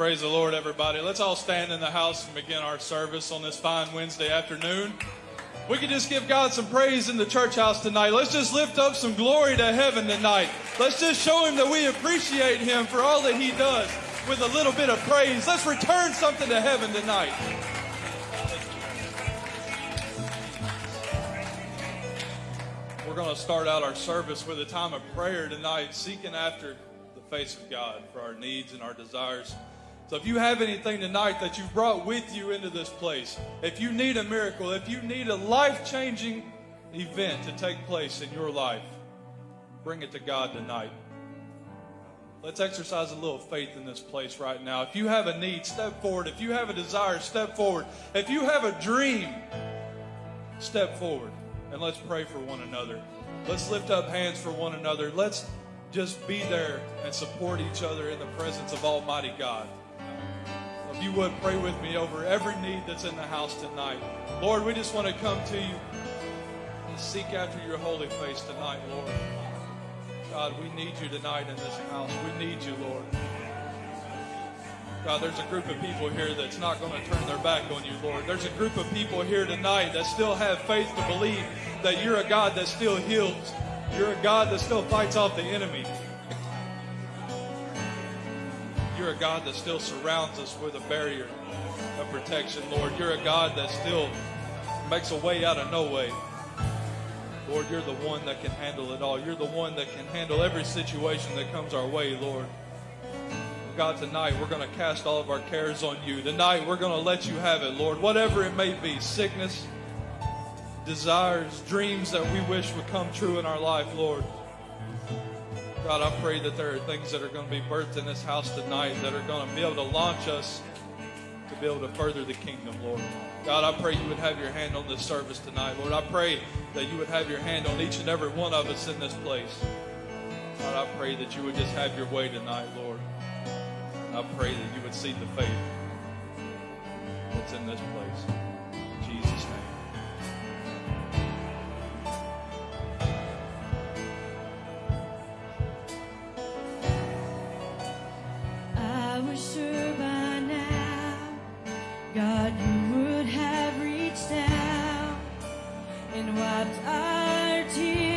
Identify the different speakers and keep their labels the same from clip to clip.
Speaker 1: Praise the Lord, everybody. Let's all stand in the house and begin our service on this fine Wednesday afternoon. We can just give God some praise in the church house tonight. Let's just lift up some glory to heaven tonight. Let's just show Him that we appreciate Him for all that He does with a little bit of praise. Let's return something to heaven tonight. We're going to start out our service with a time of prayer tonight, seeking after the face of God for our needs and our desires. So if you have anything tonight that you've brought with you into this place, if you need a miracle, if you need a life changing event to take place in your life, bring it to God tonight. Let's exercise a little faith in this place right now. If you have a need, step forward. If you have a desire, step forward. If you have a dream, step forward and let's pray for one another. Let's lift up hands for one another. Let's just be there and support each other in the presence of Almighty God. You would pray with me over every need that's in the house tonight. Lord, we just want to come to you and seek after your holy face tonight, Lord. God, we need you tonight in this house. We need you, Lord. God, there's a group of people here that's not going to turn their back on you, Lord. There's a group of people here tonight that still have faith to believe that you're a God that still heals. You're a God that still fights off the enemy. You're a God that still surrounds us with a barrier of protection, Lord. You're a God that still makes a way out of no way. Lord, you're the one that can handle it all. You're the one that can handle every situation that comes our way, Lord. God, tonight we're going to cast all of our cares on you. Tonight we're going to let you have it, Lord. Whatever it may be sickness, desires, dreams that we wish would come true in our life, Lord. God, I pray that there are things that are going to be birthed in this house tonight that are going to be able to launch us to be able to further the kingdom, Lord. God, I pray you would have your hand on this service tonight, Lord. I pray that you would have your hand on each and every one of us in this place. God, I pray that you would just have your way tonight, Lord. I pray that you would see the faith that's in this place.
Speaker 2: And wiped our tears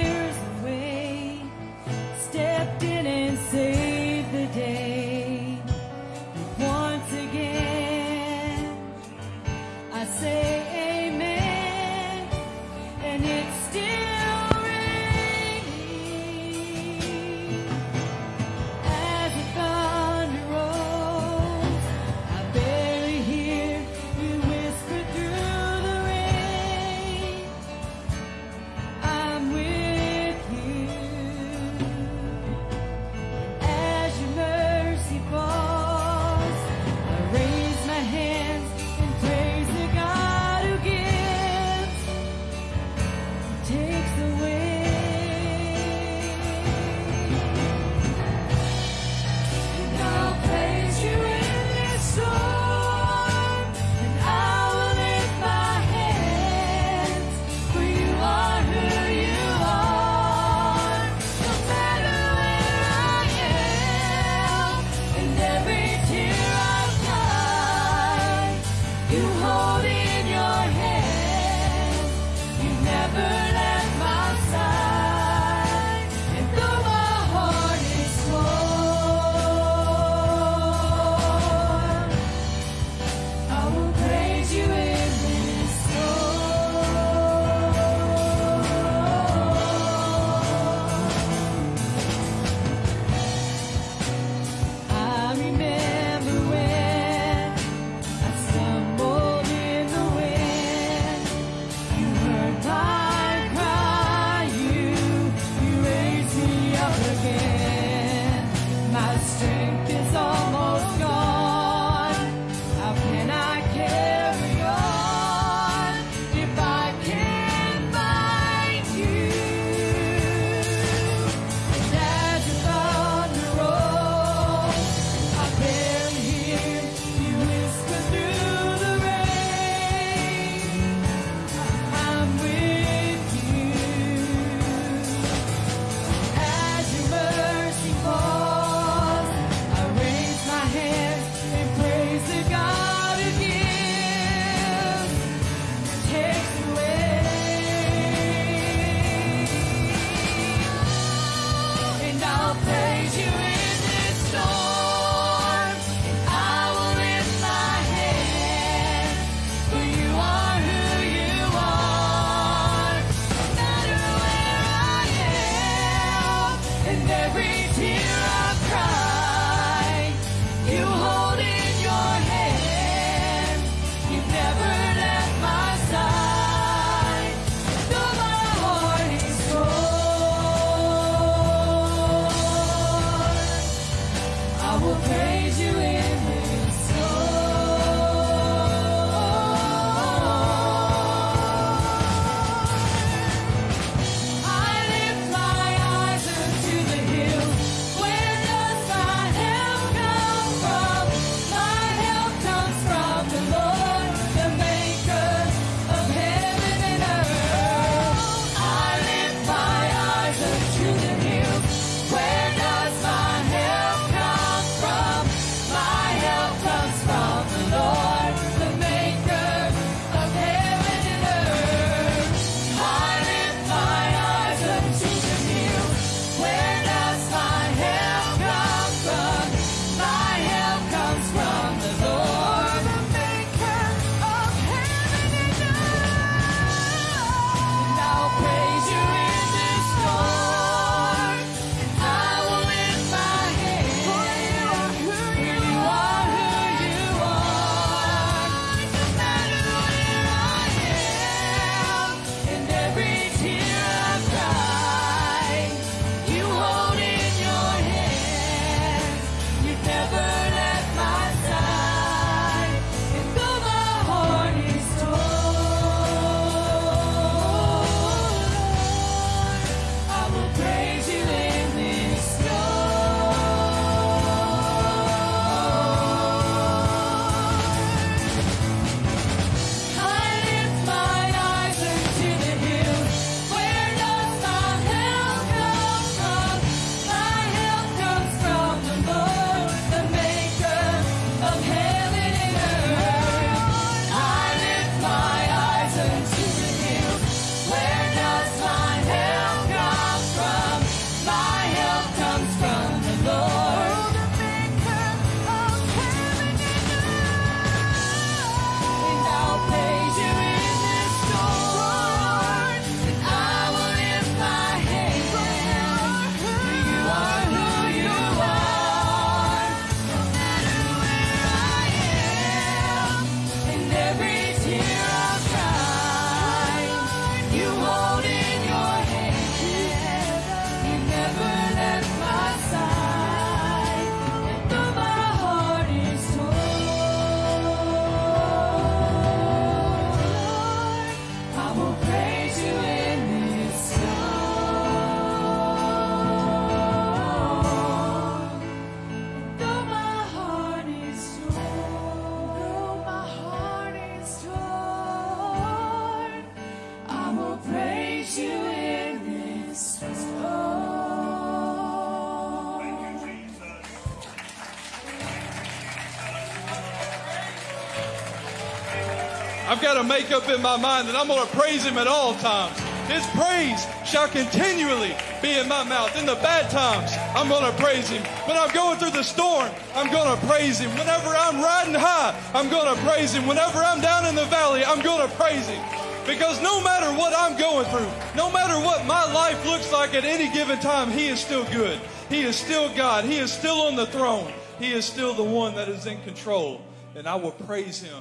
Speaker 1: got to make up in my mind that I'm going to praise him at all times. His praise shall continually be in my mouth. In the bad times, I'm going to praise him. When I'm going through the storm, I'm going to praise him. Whenever I'm riding high, I'm going to praise him. Whenever I'm down in the valley, I'm going to praise him. Because no matter what I'm going through, no matter what my life looks like at any given time, he is still good. He is still God. He is still on the throne. He is still the one that is in control. And I will praise him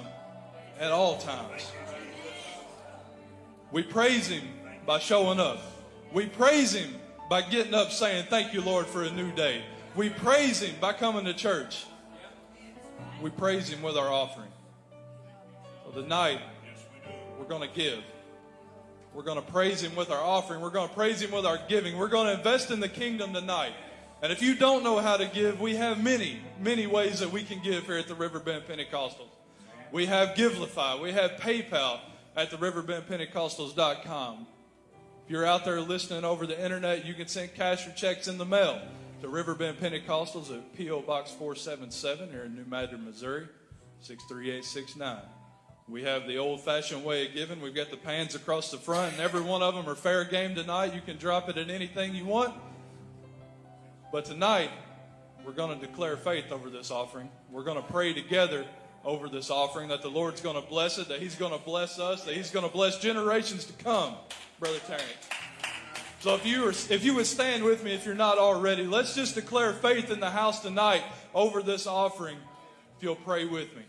Speaker 1: at all times. We praise Him by showing up. We praise Him by getting up saying, Thank you, Lord, for a new day. We praise Him by coming to church. We praise Him with our offering. So tonight, we're going to give. We're going to praise Him with our offering. We're going to praise Him with our giving. We're going to invest in the kingdom tonight. And if you don't know how to give, we have many, many ways that we can give here at the Riverbend Pentecostals. We have Givelify. We have PayPal at the riverbendpentecostals.com. If you're out there listening over the internet, you can send cash or checks in the mail to Riverbend Pentecostals at P.O. Box 477 here in New Madrid, Missouri, 63869. We have the old fashioned way of giving. We've got the pans across the front, and every one of them are fair game tonight. You can drop it at anything you want. But tonight, we're going to declare faith over this offering. We're going to pray together over this offering that the Lord's going to bless it, that He's going to bless us, that He's going to bless generations to come, Brother Terry. So if you, if you would stand with me, if you're not already, let's just declare faith in the house tonight over this offering. If you'll pray with me.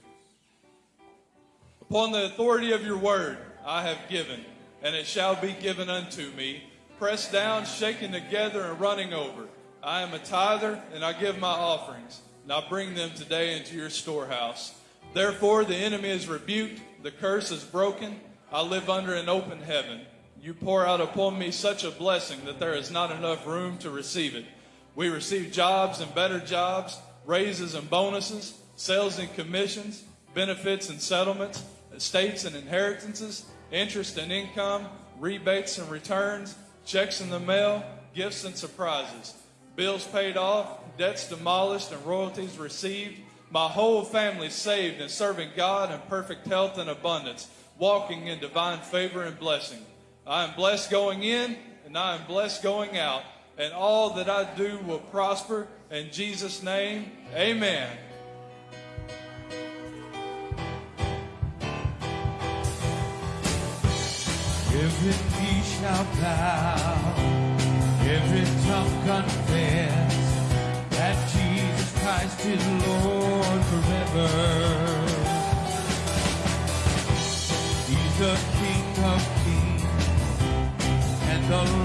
Speaker 1: Upon the authority of your word, I have given, and it shall be given unto me, pressed down, shaken together, and running over. I am a tither, and I give my offerings, and I bring them today into your storehouse. Therefore, the enemy is rebuked, the curse is broken. I live under an open heaven. You pour out upon me such a blessing that there is not enough room to receive it. We receive jobs and better jobs, raises and bonuses, sales and commissions, benefits and settlements, estates and inheritances, interest and income, rebates and returns, checks in the mail, gifts and surprises, bills paid off, debts demolished, and royalties received. My whole family saved and serving God in perfect health and abundance, walking in divine favor and blessing. I am blessed going in and I am blessed going out, and all that I do will prosper. In Jesus' name, amen.
Speaker 3: Every knee shall bow, every tongue confess Christ is Lord forever. He's the King of kings and the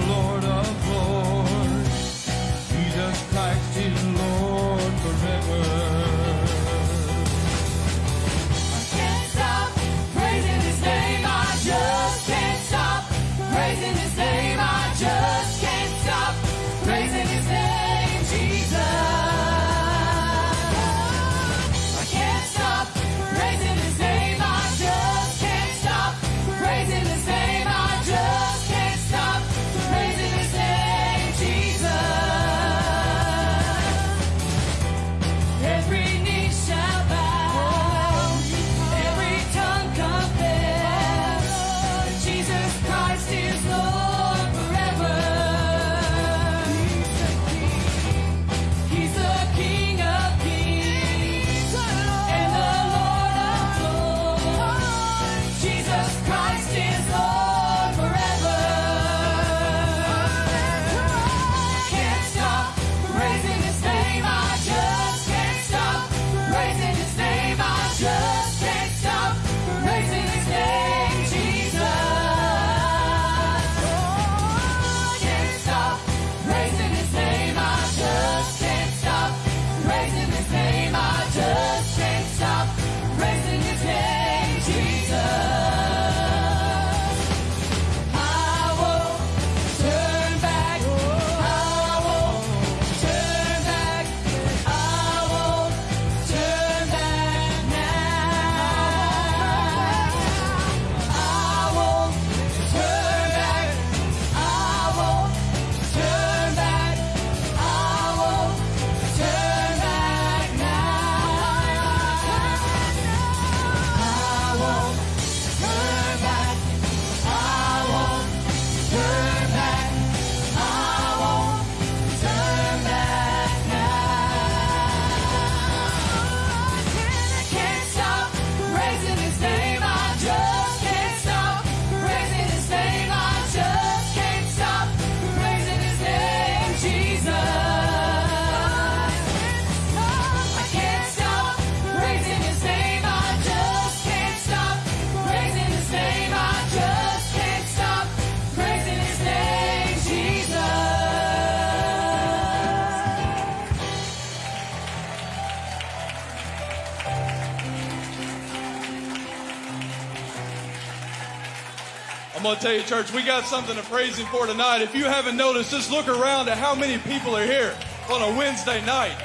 Speaker 1: to tell you, church, we got something to praise Him for tonight. If you haven't noticed, just look around at how many people are here on a Wednesday night.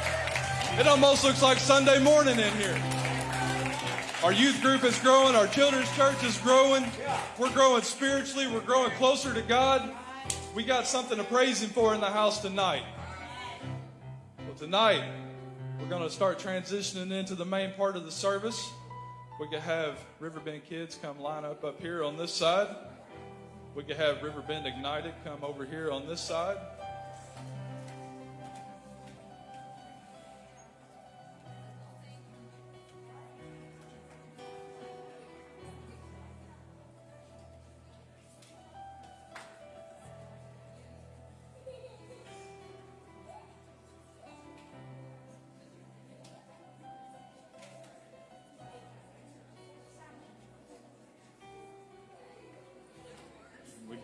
Speaker 1: It almost looks like Sunday morning in here. Our youth group is growing. Our children's church is growing. We're growing spiritually. We're growing closer to God. We got something to praise Him for in the house tonight. Well, tonight, we're going to start transitioning into the main part of the service. We could have Riverbend kids come line up up here on this side. We could have Riverbend Ignited come over here on this side.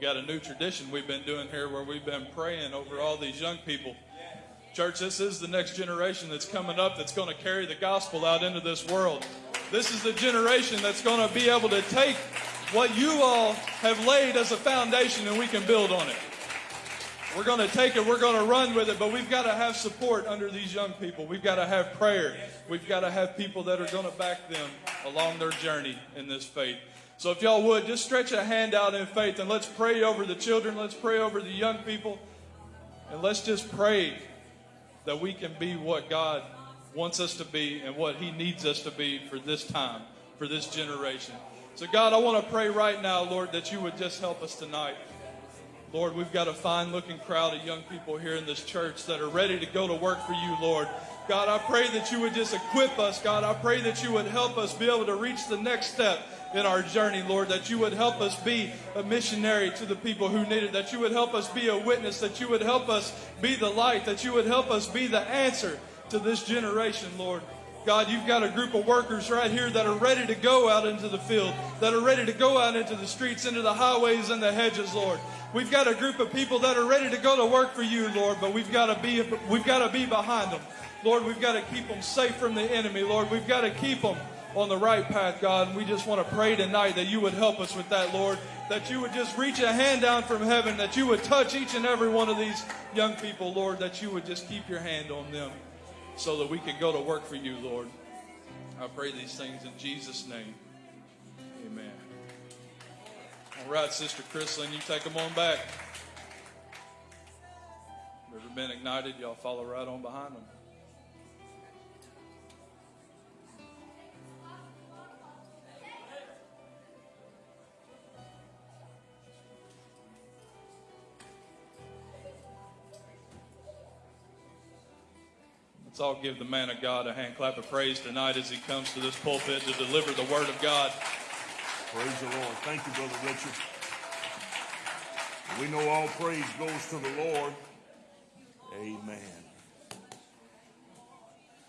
Speaker 1: We've got a new tradition we've been doing here where we've been praying over all these young people. Church, this is the next generation that's coming up that's going to carry the gospel out into this world. This is the generation that's going to be able to take what you all have laid as a foundation and we can build on it. We're going to take it, we're going to run with it, but we've got to have support under these young people. We've got to have prayer. We've got to have people that are going to back them along their journey in this faith. So if y'all would, just stretch a hand out in faith and let's pray over the children, let's pray over the young people, and let's just pray that we can be what God wants us to be and what He needs us to be for this time, for this generation. So, God, I want to pray right now, Lord, that you would just help us tonight. Lord, we've got a fine looking crowd of young people here in this church that are ready to go to work for you, Lord. God, I pray that you would just equip us, God. I pray that you would help us be able to reach the next step in our journey, Lord, that you would help us be a missionary to the people who need it, that you would help us be a witness, that you would help us be the light, that you would help us be the answer to this generation, Lord. God, you've got a group of workers right here that are ready to go out into the field, that are ready to go out into the streets, into the highways and the hedges, Lord. We've got a group of people that are ready to go to work for you, Lord, but we've got to be we've got to be behind them. Lord, we've got to keep them safe from the enemy, Lord. We've got to keep them on the right path, God. And we just want to pray tonight that you would help us with that, Lord. That you would just reach a hand down from heaven, that you would touch each and every one of these young people, Lord, that you would just keep your hand on them so that we can go to work for you, Lord. I pray these things in Jesus' name. Amen. All right, Sister Chrislyn, you take them on back. Riverbend ignited, y'all follow right on behind them. Let's all give the man of God a hand clap of praise tonight as he comes to this pulpit to deliver the word of God.
Speaker 4: Praise the Lord. Thank you, Brother Richard. We know all praise goes to the Lord. Amen.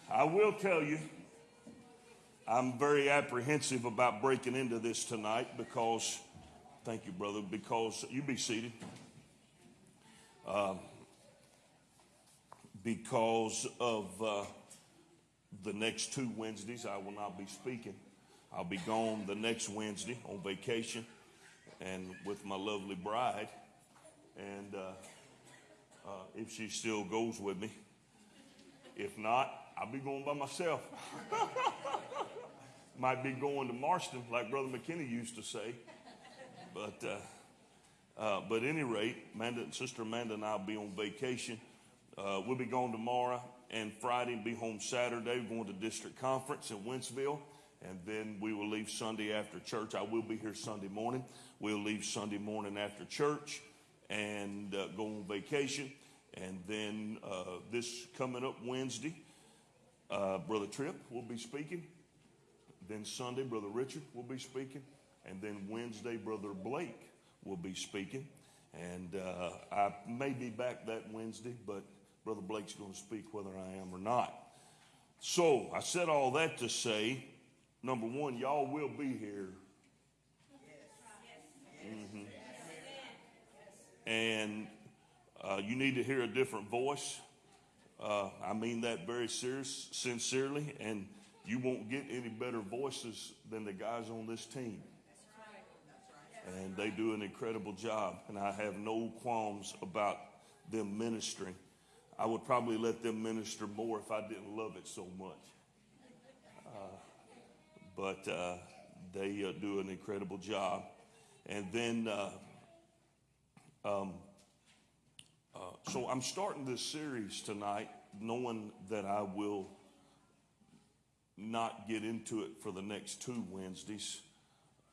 Speaker 4: I will tell you, I'm very apprehensive about breaking into this tonight because, thank you, brother, because you be seated. Um, because of uh, the next two Wednesdays, I will not be speaking. I'll be gone the next Wednesday on vacation and with my lovely bride. And uh, uh, if she still goes with me, if not, I'll be going by myself. Might be going to Marston, like Brother McKinney used to say. But, uh, uh, but at any rate, Amanda, Sister Amanda and I will be on vacation. Uh, we'll be going tomorrow and Friday and be home Saturday. We're going to district conference in Wentzville. And then we will leave Sunday after church. I will be here Sunday morning. We'll leave Sunday morning after church and uh, go on vacation. And then uh, this coming up Wednesday, uh, Brother Tripp will be speaking. Then Sunday, Brother Richard will be speaking. And then Wednesday, Brother Blake will be speaking. And uh, I may be back that Wednesday, but Brother Blake's going to speak whether I am or not. So I said all that to say, number one, y'all will be here. Mm-hmm. And uh, you need to hear a different voice. Uh, I mean that very serious, sincerely, and you won't get any better voices than the guys on this team. and they do an incredible job. And I have no qualms about them ministering. I would probably let them minister more if I didn't love it so much. Uh, but uh, they uh, do an incredible job. And then, uh, um, uh, so I'm starting this series tonight knowing that I will not get into it for the next two Wednesdays.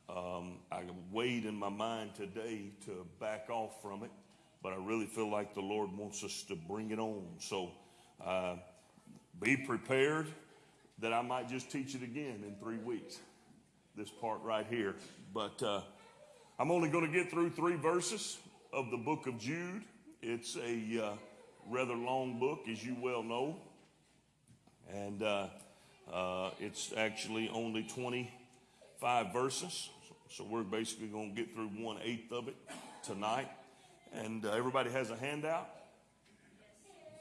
Speaker 4: Um, I weighed in my mind today to back off from it, but I really feel like the Lord wants us to bring it on. So uh, be prepared that I might just teach it again in three weeks, this part right here. But uh, I'm only going to get through three verses of the book of Jude. It's a uh, rather long book, as you well know. And uh, uh, it's actually only 25 verses. So we're basically going to get through one eighth of it tonight. And uh, everybody has a handout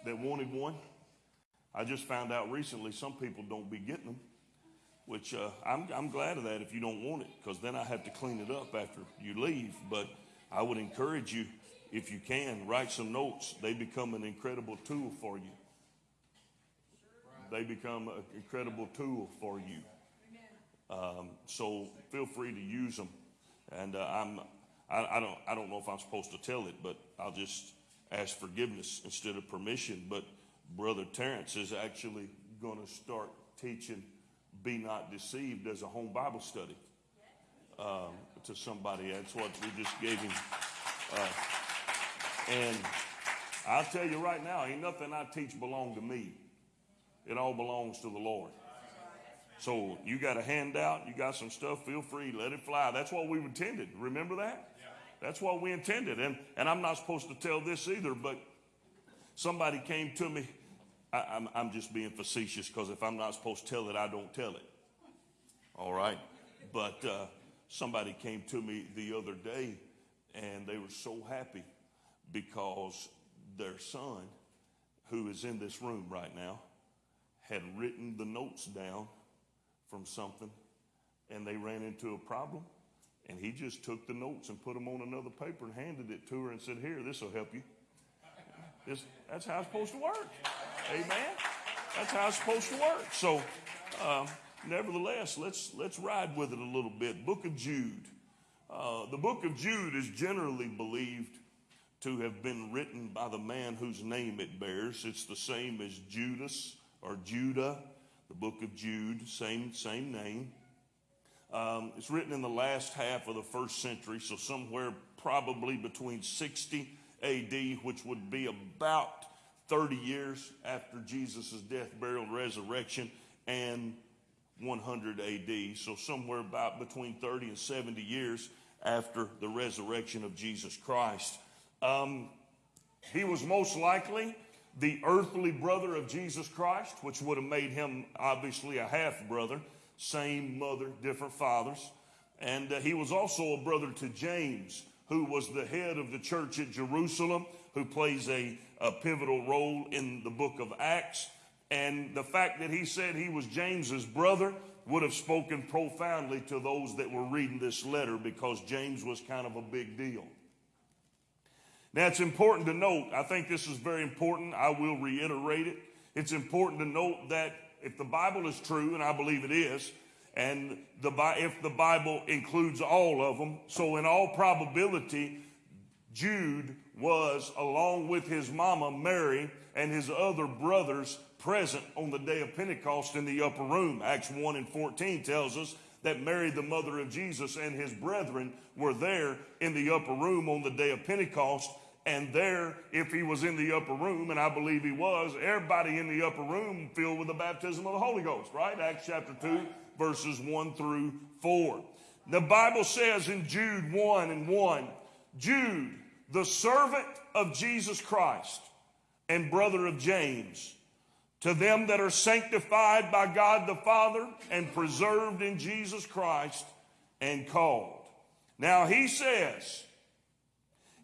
Speaker 4: that wanted one. I just found out recently some people don't be getting them, which uh, I'm, I'm glad of that if you don't want it, because then I have to clean it up after you leave. But I would encourage you, if you can, write some notes. They become an incredible tool for you. They become an incredible tool for you. Um, so feel free to use them. And uh, I'm, I, I, don't, I don't know if I'm supposed to tell it, but I'll just ask forgiveness instead of permission. But Brother Terrence is actually going to start teaching Be Not Deceived as a home Bible study um, to somebody. That's what we just gave him. Uh, and I'll tell you right now, ain't nothing I teach belong to me. It all belongs to the Lord. So you got a handout, you got some stuff, feel free, let it fly. That's what we intended. Remember that? That's what we intended. And, and I'm not supposed to tell this either, but somebody came to me. I, I'm, I'm just being facetious because if I'm not supposed to tell it, I don't tell it. All right? But uh, somebody came to me the other day and they were so happy because their son, who is in this room right now, had written the notes down from something and they ran into a problem and he just took the notes and put them on another paper and handed it to her and said, Here, this will help you. That's how it's supposed to work. Amen. That's how it's supposed to work. So, um, nevertheless, let's let's ride with it a little bit. Book of Jude. Uh, the book of Jude is generally believed to have been written by the man whose name it bears. It's the same as Judas or Judah the book of Jude, same, same name. Um, it's written in the last half of the first century, so somewhere probably between 60 AD, which would be about 30 years after Jesus' death, burial, and resurrection, and 100 AD. So somewhere about between 30 and 70 years after the resurrection of Jesus Christ. Um, he was most likely the earthly brother of Jesus Christ, which would have made him obviously a half brother, same mother, different fathers. And uh, he was also a brother to James, who was the head of the church at Jerusalem, who plays a, a pivotal role in the book of Acts. And the fact that he said he was James's brother would have spoken profoundly to those that were reading this letter because James was kind of a big deal. Now, it's important to note, I think this is very important. I will reiterate it. It's important to note that if the Bible is true, and I believe it is, and the, if the Bible includes all of them, so in all probability, Jude was, along with his mama Mary and his other brothers, present on the day of Pentecost in the upper room. Acts 1 and 14 tells us that Mary, the mother of Jesus, and his brethren were there in the upper room on the day of Pentecost and there, if he was in the upper room, and I believe he was, everybody in the upper room filled with the baptism of the Holy Ghost, right? Acts chapter 2, verses 1 through 4. The Bible says in Jude 1 and 1, Jude, the servant of Jesus Christ and brother of James, to them that are sanctified by God the Father and preserved in Jesus Christ and called. Now he says,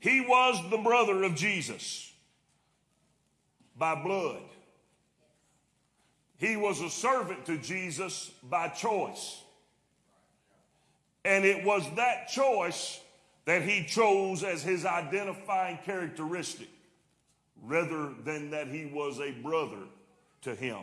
Speaker 4: he was the brother of Jesus by blood. He was a servant to Jesus by choice. And it was that choice that he chose as his identifying characteristic rather than that he was a brother to him.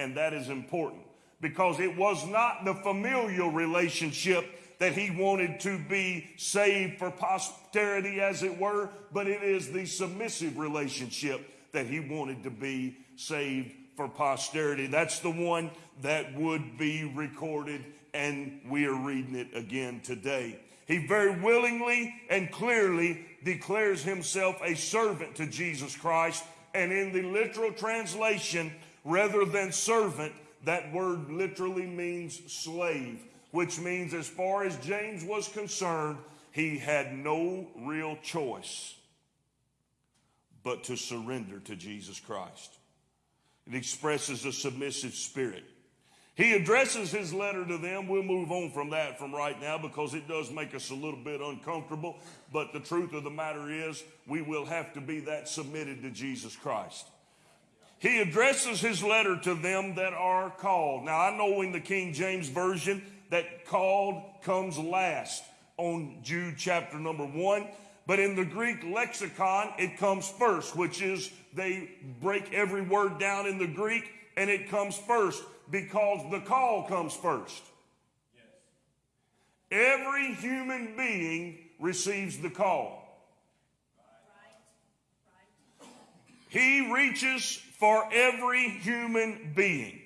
Speaker 4: And that is important because it was not the familial relationship that he wanted to be saved for posterity, as it were, but it is the submissive relationship that he wanted to be saved for posterity. That's the one that would be recorded, and we are reading it again today. He very willingly and clearly declares himself a servant to Jesus Christ, and in the literal translation, rather than servant, that word literally means slave, which means, as far as James was concerned, he had no real choice but to surrender to Jesus Christ. It expresses a submissive spirit. He addresses his letter to them. We'll move on from that from right now because it does make us a little bit uncomfortable. But the truth of the matter is, we will have to be that submitted to Jesus Christ. He addresses his letter to them that are called. Now, I know in the King James Version that called comes last on Jude chapter number one. But in the Greek lexicon, it comes first, which is they break every word down in the Greek and it comes first because the call comes first. Every human being receives the call. He reaches for every human being.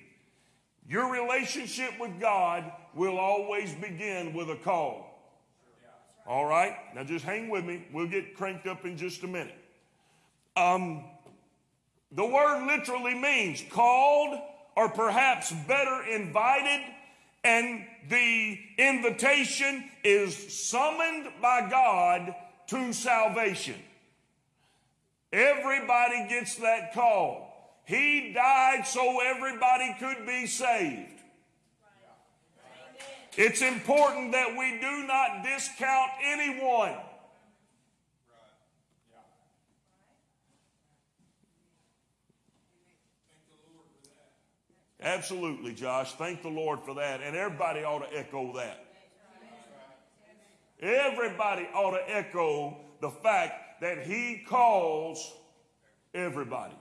Speaker 4: Your relationship with God will always begin with a call. All right? Now just hang with me. We'll get cranked up in just a minute. Um, the word literally means called or perhaps better invited, and the invitation is summoned by God to salvation. Everybody gets that call. He died so everybody could be saved. It's important that we do not discount anyone. Absolutely, Josh. Thank the Lord for that. And everybody ought to echo that. Everybody ought to echo the fact that He calls everybody.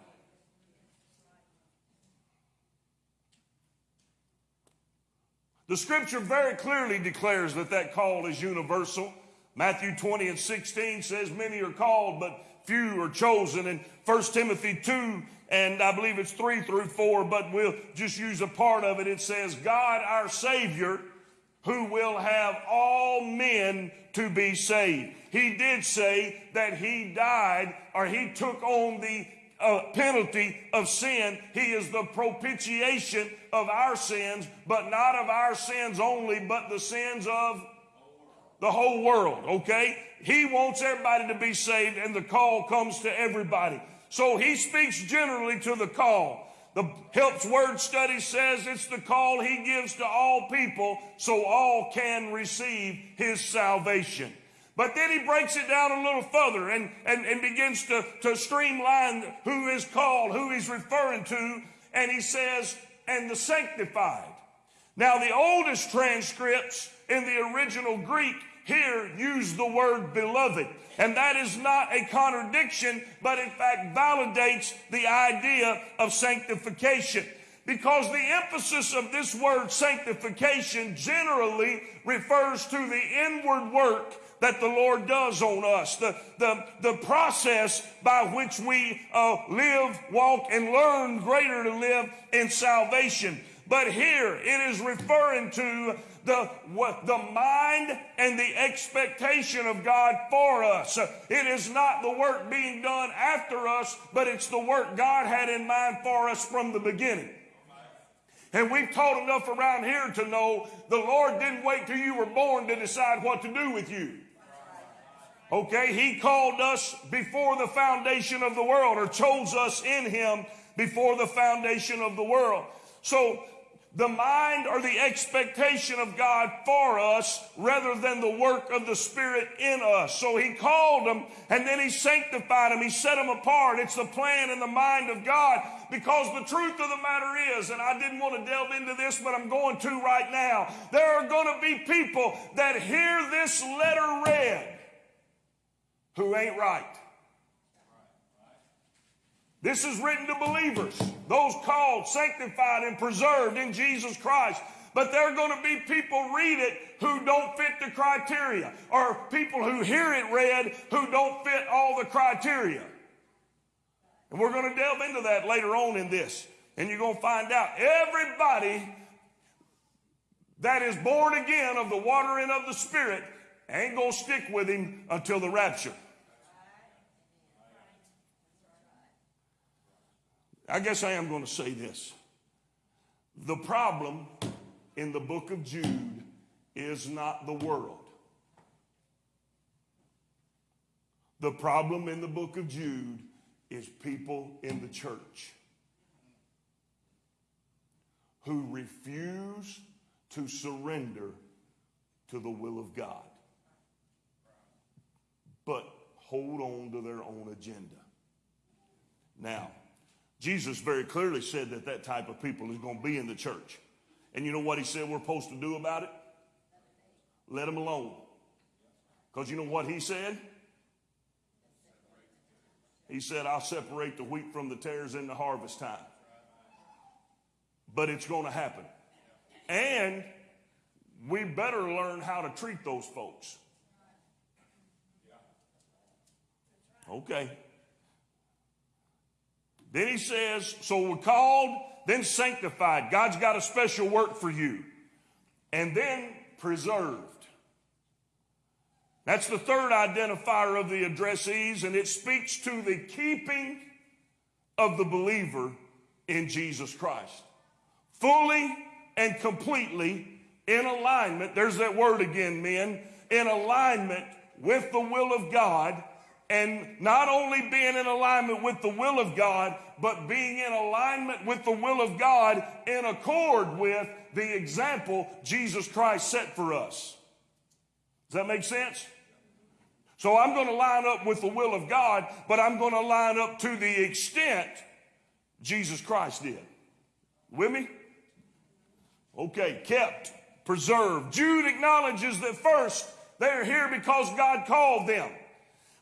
Speaker 4: The scripture very clearly declares that that call is universal. Matthew 20 and 16 says, Many are called, but few are chosen. And 1 Timothy 2 and I believe it's 3 through 4, but we'll just use a part of it. It says, God our Savior, who will have all men to be saved. He did say that He died or He took on the uh, penalty of sin. He is the propitiation of our sins, but not of our sins only, but the sins of the whole world, okay? He wants everybody to be saved, and the call comes to everybody. So he speaks generally to the call. The Helps Word Study says it's the call he gives to all people so all can receive his salvation. But then he breaks it down a little further and, and, and begins to, to streamline who is called, who he's referring to, and he says, and the sanctified. Now, the oldest transcripts in the original Greek here use the word beloved. And that is not a contradiction, but in fact validates the idea of sanctification. Because the emphasis of this word sanctification generally refers to the inward work that the Lord does on us, the, the, the process by which we uh, live, walk, and learn greater to live in salvation. But here it is referring to the, the mind and the expectation of God for us. It is not the work being done after us, but it's the work God had in mind for us from the beginning. And we've taught enough around here to know the Lord didn't wait till you were born to decide what to do with you. Okay, He called us before the foundation of the world or chose us in Him before the foundation of the world. So the mind or the expectation of God for us rather than the work of the Spirit in us. So he called them and then he sanctified them. He set them apart. It's the plan and the mind of God because the truth of the matter is, and I didn't want to delve into this, but I'm going to right now. There are going to be people that hear this letter read who ain't right. This is written to believers, those called, sanctified, and preserved in Jesus Christ. But there are going to be people read it who don't fit the criteria, or people who hear it read who don't fit all the criteria. And we're going to delve into that later on in this. And you're going to find out everybody that is born again of the water and of the Spirit ain't going to stick with him until the rapture. I guess I am going to say this. The problem in the book of Jude is not the world. The problem in the book of Jude is people in the church who refuse to surrender to the will of God, but hold on to their own agenda. Now, Jesus very clearly said that that type of people is going to be in the church. And you know what he said we're supposed to do about it? Let them alone. Because you know what he said? He said, I'll separate the wheat from the tares in the harvest time. But it's going to happen. And we better learn how to treat those folks. Okay. Then he says, so we're called, then sanctified. God's got a special work for you. And then preserved. That's the third identifier of the addressees, and it speaks to the keeping of the believer in Jesus Christ. Fully and completely in alignment, there's that word again, men, in alignment with the will of God, and not only being in alignment with the will of God, but being in alignment with the will of God in accord with the example Jesus Christ set for us. Does that make sense? So I'm going to line up with the will of God, but I'm going to line up to the extent Jesus Christ did. With me? Okay, kept, preserved. Jude acknowledges that first they're here because God called them.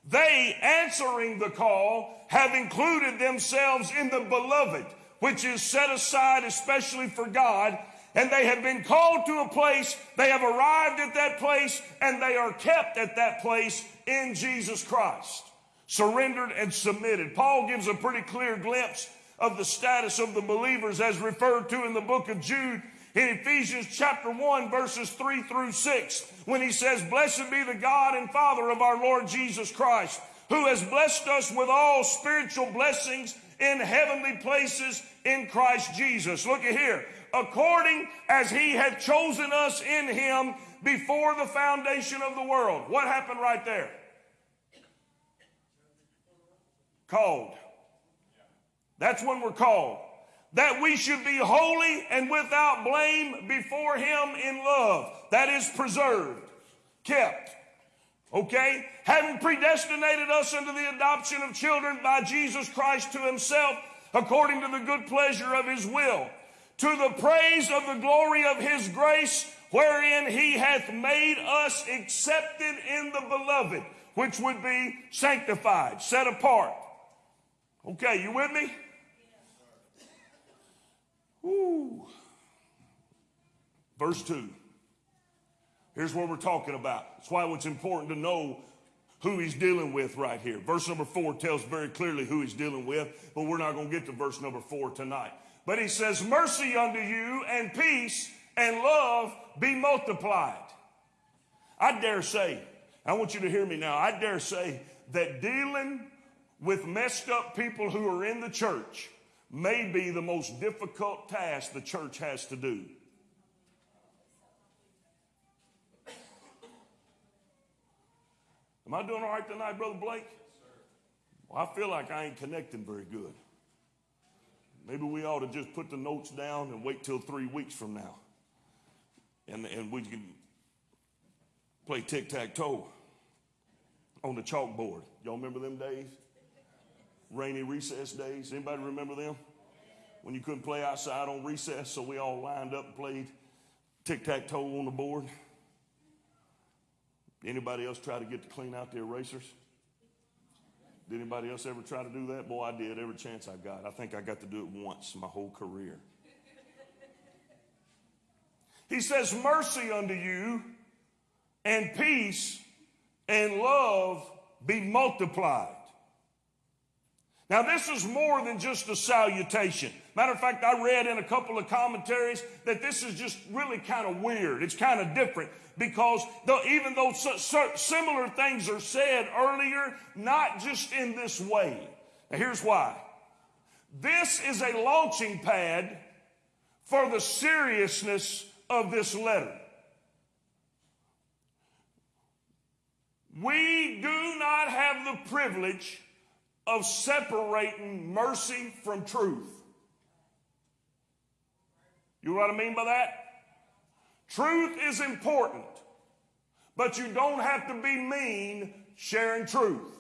Speaker 4: They, answering the call, have included themselves in the beloved, which is set aside especially for God and they have been called to a place, they have arrived at that place, and they are kept at that place in Jesus Christ. Surrendered and submitted. Paul gives a pretty clear glimpse of the status of the believers as referred to in the book of Jude in Ephesians chapter 1 verses 3 through 6 when he says, Blessed be the God and Father of our Lord Jesus Christ, who has blessed us with all spiritual blessings in heavenly places in Christ Jesus. Look at here according as he had chosen us in him before the foundation of the world. What happened right there? Called. That's when we're called. That we should be holy and without blame before him in love. That is preserved, kept. Okay? Having predestinated us unto the adoption of children by Jesus Christ to himself according to the good pleasure of his will to the praise of the glory of his grace, wherein he hath made us accepted in the beloved, which would be sanctified, set apart. Okay, you with me? Woo. Verse 2. Here's what we're talking about. That's why it's important to know who he's dealing with right here. Verse number 4 tells very clearly who he's dealing with, but we're not going to get to verse number 4 tonight. But he says, Mercy unto you and peace and love be multiplied. I dare say, I want you to hear me now. I dare say that dealing with messed up people who are in the church may be the most difficult task the church has to do. Am I doing all right tonight, Brother Blake? Well, I feel like I ain't connecting very good. Maybe we ought to just put the notes down and wait till three weeks from now. And, and we can play tic tac toe on the chalkboard. Y'all remember them days? Rainy recess days. Anybody remember them? When you couldn't play outside on recess, so we all lined up and played tic tac toe on the board. Anybody else try to get to clean out the erasers? Did anybody else ever try to do that? Boy, I did every chance I got. I think I got to do it once my whole career. He says, Mercy unto you, and peace and love be multiplied. Now, this is more than just a salutation. Matter of fact, I read in a couple of commentaries that this is just really kind of weird. It's kind of different because even though similar things are said earlier, not just in this way. Now, here's why. This is a launching pad for the seriousness of this letter. We do not have the privilege of separating mercy from truth. You know what I mean by that? Truth is important, but you don't have to be mean sharing truth.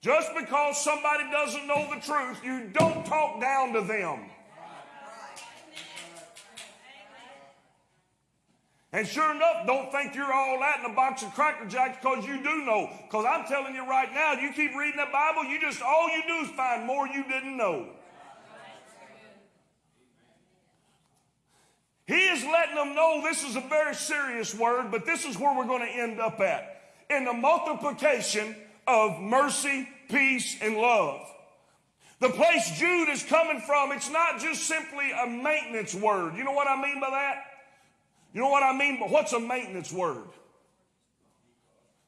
Speaker 4: Just because somebody doesn't know the truth, you don't talk down to them. And sure enough, don't think you're all that in a box of Cracker Jacks because you do know. Because I'm telling you right now, you keep reading the Bible, you just, all you do is find more you didn't know. He is letting them know this is a very serious word, but this is where we're going to end up at. In the multiplication of mercy, peace, and love. The place Jude is coming from, it's not just simply a maintenance word. You know what I mean by that? You know what I mean? But what's a maintenance word?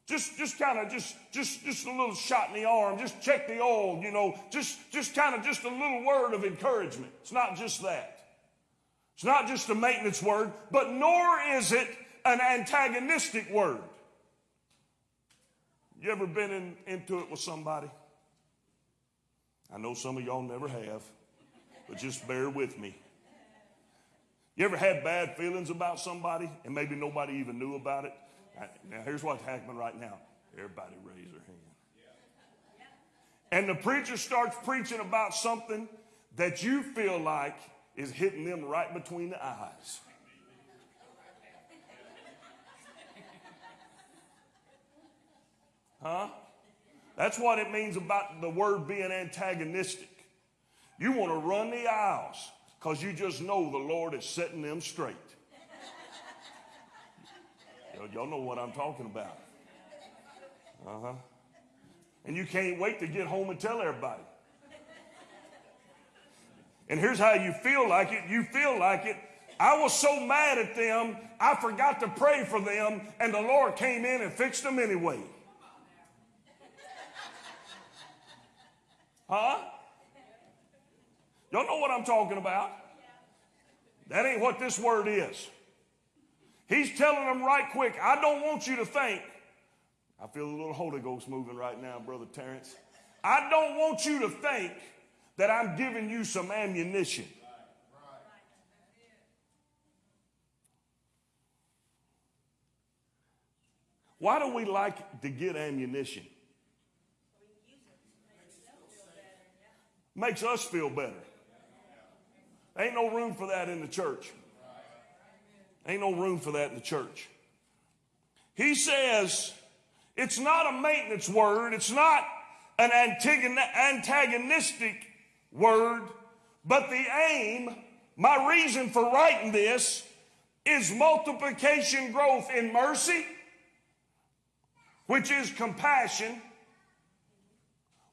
Speaker 4: Just, just kind of, just, just, just a little shot in the arm. Just check the oil. You know, just, just kind of, just a little word of encouragement. It's not just that. It's not just a maintenance word, but nor is it an antagonistic word. You ever been in, into it with somebody? I know some of y'all never have, but just bear with me. You ever had bad feelings about somebody and maybe nobody even knew about it? Now, here's what's happening right now. Everybody raise their hand. And the preacher starts preaching about something that you feel like is hitting them right between the eyes. Huh? That's what it means about the word being antagonistic. You want to run the aisles because you just know the Lord is setting them straight. Y'all know what I'm talking about. Uh huh. And you can't wait to get home and tell everybody. And here's how you feel like it you feel like it. I was so mad at them, I forgot to pray for them, and the Lord came in and fixed them anyway. Huh? Y'all know what I'm talking about. That ain't what this word is. He's telling them right quick, I don't want you to think. I feel a little Holy Ghost moving right now, Brother Terrence. I don't want you to think that I'm giving you some ammunition. Why do we like to get ammunition? Makes us feel better. Ain't no room for that in the church. Ain't no room for that in the church. He says it's not a maintenance word, it's not an antagonistic word, but the aim, my reason for writing this, is multiplication growth in mercy, which is compassion,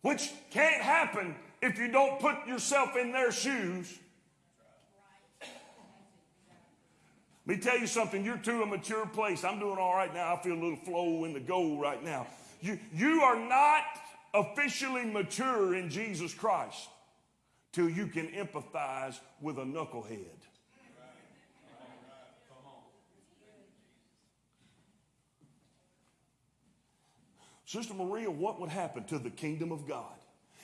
Speaker 4: which can't happen if you don't put yourself in their shoes Let me tell you something, you're to a mature place. I'm doing all right now. I feel a little flow in the goal right now. You, you are not officially mature in Jesus Christ till you can empathize with a knucklehead. Sister Maria, what would happen to the kingdom of God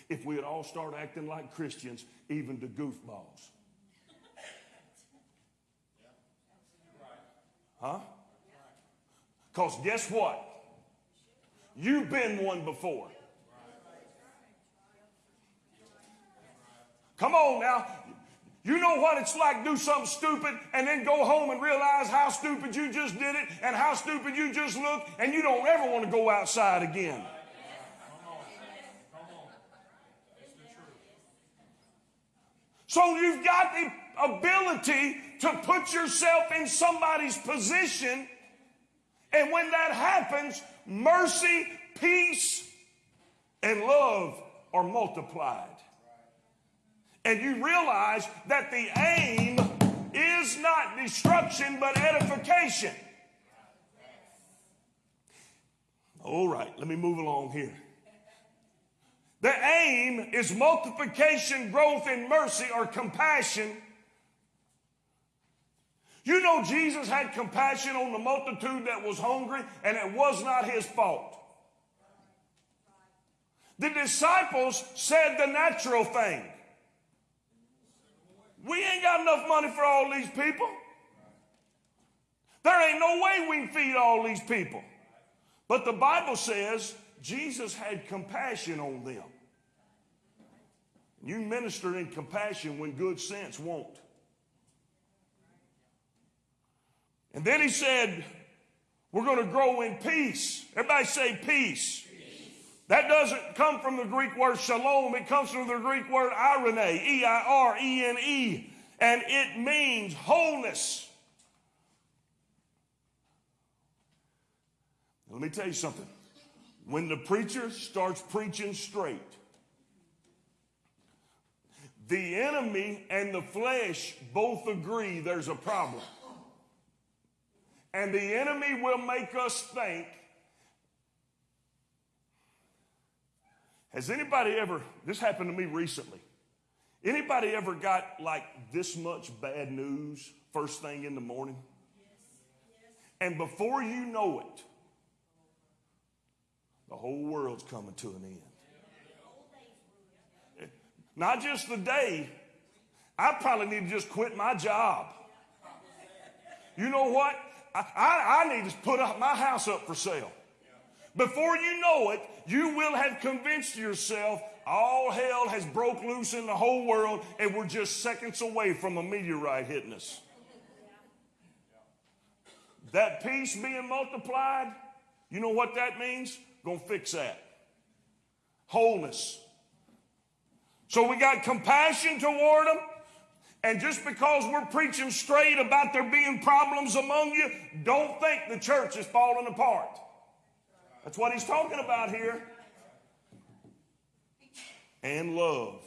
Speaker 4: if we would all start acting like Christians, even to goofballs? Huh? Because guess what? You've been one before. Come on now. You know what it's like do something stupid and then go home and realize how stupid you just did it and how stupid you just looked and you don't ever want to go outside again. So you've got the ability to put yourself in somebody's position and when that happens, mercy, peace, and love are multiplied. And you realize that the aim is not destruction but edification. All right, let me move along here. The aim is multiplication, growth in mercy or compassion. You know, Jesus had compassion on the multitude that was hungry, and it was not his fault. The disciples said the natural thing. We ain't got enough money for all these people. There ain't no way we can feed all these people. But the Bible says Jesus had compassion on them. You minister in compassion when good sense won't. And then he said, We're going to grow in peace. Everybody say peace. That doesn't come from the Greek word shalom. It comes from the Greek word irene, E-I-R-E-N-E. And it means wholeness. Let me tell you something. When the preacher starts preaching straight, the enemy and the flesh both agree there's a problem. And the enemy will make us think Has anybody ever, this happened to me recently. Anybody ever got like this much bad news first thing in the morning? And before you know it, the whole world's coming to an end. Not just the day, I probably need to just quit my job. You know what? I, I, need to put up my house up for sale. Before you know it, you will have convinced yourself all hell has broke loose in the whole world and we're just seconds away from a meteorite hitting us. That peace being multiplied, you know what that means? Gonna fix that. Wholeness. So we got compassion toward them. And just because we're preaching straight about there being problems among you, don't think the church is falling apart. That's what he's talking about here. And love.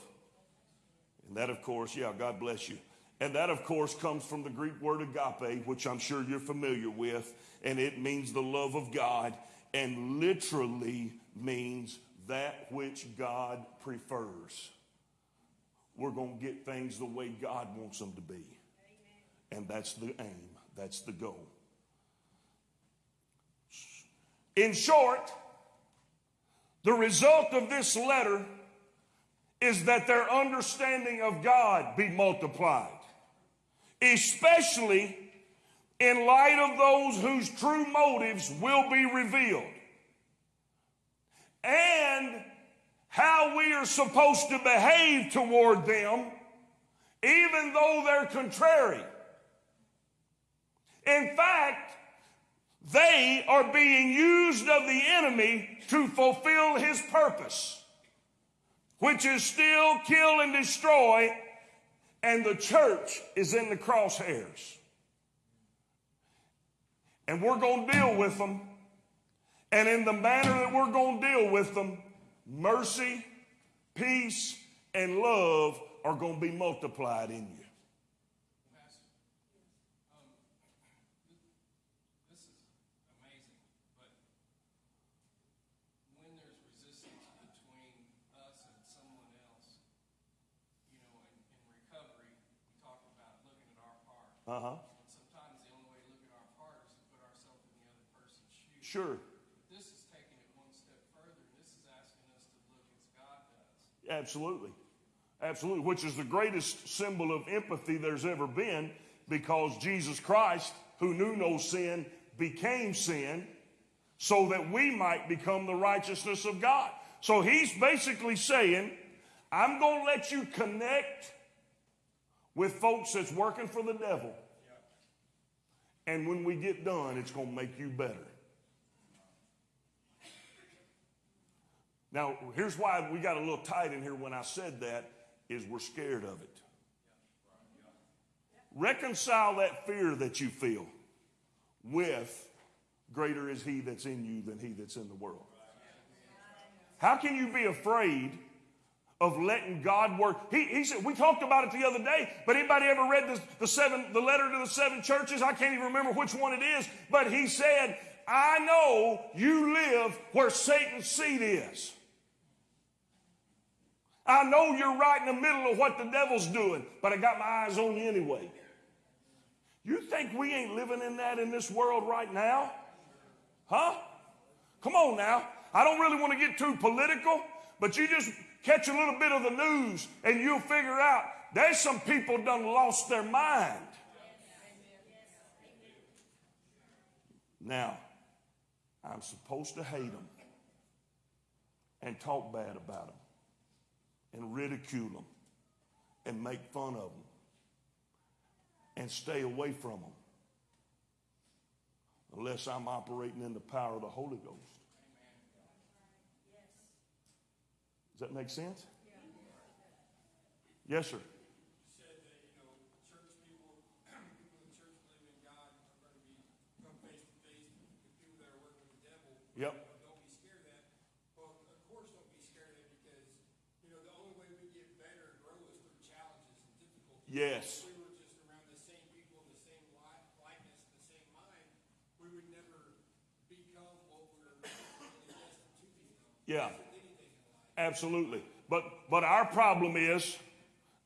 Speaker 4: And that, of course, yeah, God bless you. And that, of course, comes from the Greek word agape, which I'm sure you're familiar with. And it means the love of God and literally means that which God prefers. We're going to get things the way God wants them to be. And that's the aim, that's the goal. In short, the result of this letter is that their understanding of God be multiplied, especially in light of those whose true motives will be revealed, and how we are supposed to behave toward them, even though they're contrary. In fact, they are being used of the enemy to fulfill his purpose, which is still kill and destroy, and the church is in the crosshairs. And we're going to deal with them. And in the manner that we're going to deal with them, mercy, peace, and love are going to be multiplied in you.
Speaker 1: Pastor, um this is amazing, but when there's resistance between us and someone else, you know, in in recovery, we talk about looking at our heart.
Speaker 4: Uh huh.
Speaker 5: Sometimes the only way to look at our heart is to put ourselves in the other person's shoes.
Speaker 4: Sure.
Speaker 5: But this is taking it one step further, and this is asking us to look as God does.
Speaker 4: Absolutely. Absolutely. Which is the greatest symbol of empathy there's ever been because Jesus Christ, who knew no sin, became sin so that we might become the righteousness of God. So he's basically saying, I'm going to let you connect with folks that's working for the devil. And when we get done, it's going to make you better. Now, here's why we got a little tight in here when I said that is we're scared of it. Reconcile that fear that you feel with greater is he that's in you than he that's in the world. How can you be afraid of letting God work? He, he said, we talked about it the other day, but anybody ever read the, the seven, the letter to the seven churches? I can't even remember which one it is, but he said, I know you live where Satan's seat is. I know you're right in the middle of what the devil's doing, but I got my eyes on you anyway. You think we ain't living in that in this world right now? Huh? Come on now. I don't really want to get too political, but you just catch a little bit of the news and you'll figure out there's some people done lost their mind. Now, I'm supposed to hate them and talk bad about them and ridicule them and make fun of them and stay away from them unless I'm operating in the power of the Holy Ghost. Does that make sense? Yes, sir.
Speaker 5: said that, you know, church people, people in church believe in God are going to be come face to face with people that are working with the devil.
Speaker 4: Yep.
Speaker 5: Don't be scared of that. Well, of course, don't be scared of it because, you know, the only way we get better and grow is through challenges and difficulties.
Speaker 4: Yes.
Speaker 5: If we were just around the same people, the same likeness, the same mind, we would never become what we're to become.
Speaker 4: Yeah.
Speaker 5: With anything in life.
Speaker 4: Absolutely. But but our problem is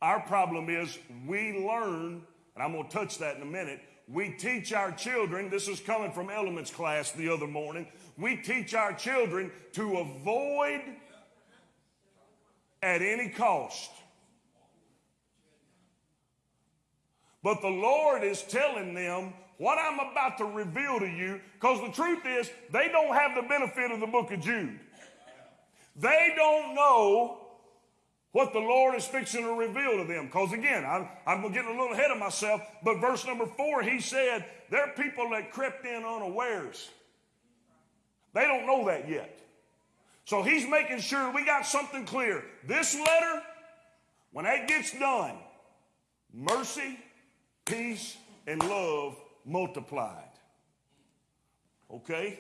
Speaker 4: our problem is we learn, and I'm going to touch that in a minute. We teach our children, this is coming from elements class the other morning. We teach our children to avoid at any cost. But the Lord is telling them what I'm about to reveal to you, because the truth is, they don't have the benefit of the book of Jude. They don't know what the Lord is fixing to reveal to them. Because again, I'm, I'm getting a little ahead of myself, but verse number four, he said, there are people that crept in unawares. They don't know that yet. So he's making sure we got something clear. This letter, when that gets done, mercy, peace, and love multiplied. Okay?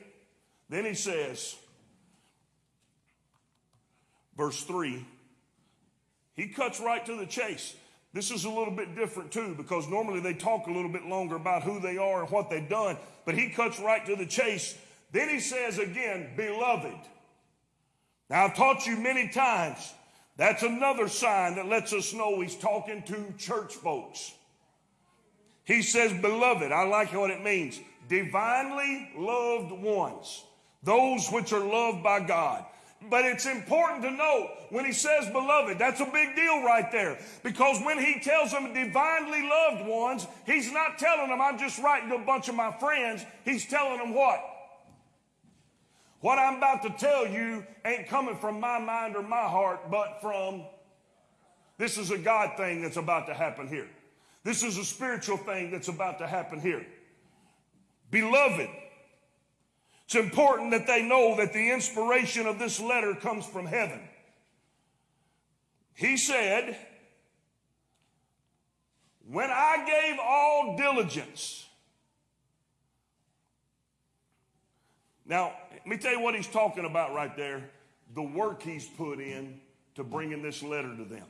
Speaker 4: Then he says, verse 3, he cuts right to the chase. This is a little bit different too, because normally they talk a little bit longer about who they are and what they've done, but he cuts right to the chase. Then he says again, beloved. Now I've taught you many times, that's another sign that lets us know he's talking to church folks. He says, beloved, I like what it means. Divinely loved ones, those which are loved by God. But it's important to note when he says beloved, that's a big deal right there. Because when he tells them divinely loved ones, he's not telling them I'm just writing to a bunch of my friends. He's telling them what? What I'm about to tell you ain't coming from my mind or my heart, but from this is a God thing that's about to happen here. This is a spiritual thing that's about to happen here. Beloved, it's important that they know that the inspiration of this letter comes from heaven. He said, When I gave all diligence. Now, let me tell you what he's talking about right there the work he's put in to bringing this letter to them.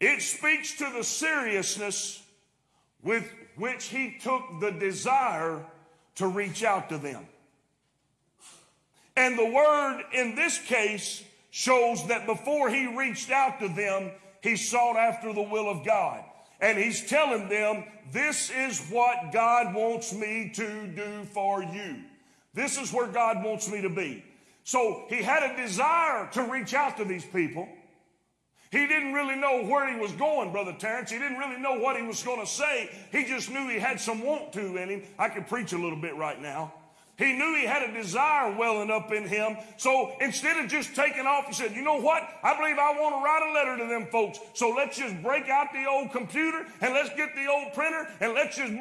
Speaker 4: It speaks to the seriousness with which he took the desire to reach out to them. And the word in this case shows that before he reached out to them, he sought after the will of God. And he's telling them, this is what God wants me to do for you. This is where God wants me to be. So he had a desire to reach out to these people. He didn't really know where he was going, Brother Terrence. He didn't really know what he was going to say. He just knew he had some want to in him. I could preach a little bit right now. He knew he had a desire welling up in him. So instead of just taking off, he said, You know what? I believe I want to write a letter to them folks. So let's just break out the old computer and let's get the old printer and let's just.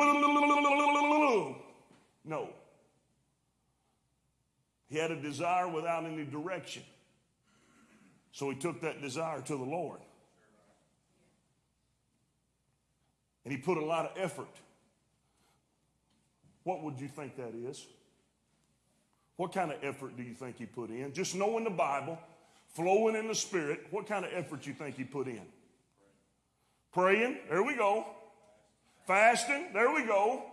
Speaker 4: No. He had a desire without any direction. So he took that desire to the Lord. And he put a lot of effort. What would you think that is? What kind of effort do you think he put in? Just knowing the Bible, flowing in the Spirit, what kind of effort you think he put in? Praying, there we go. Fasting, there we go.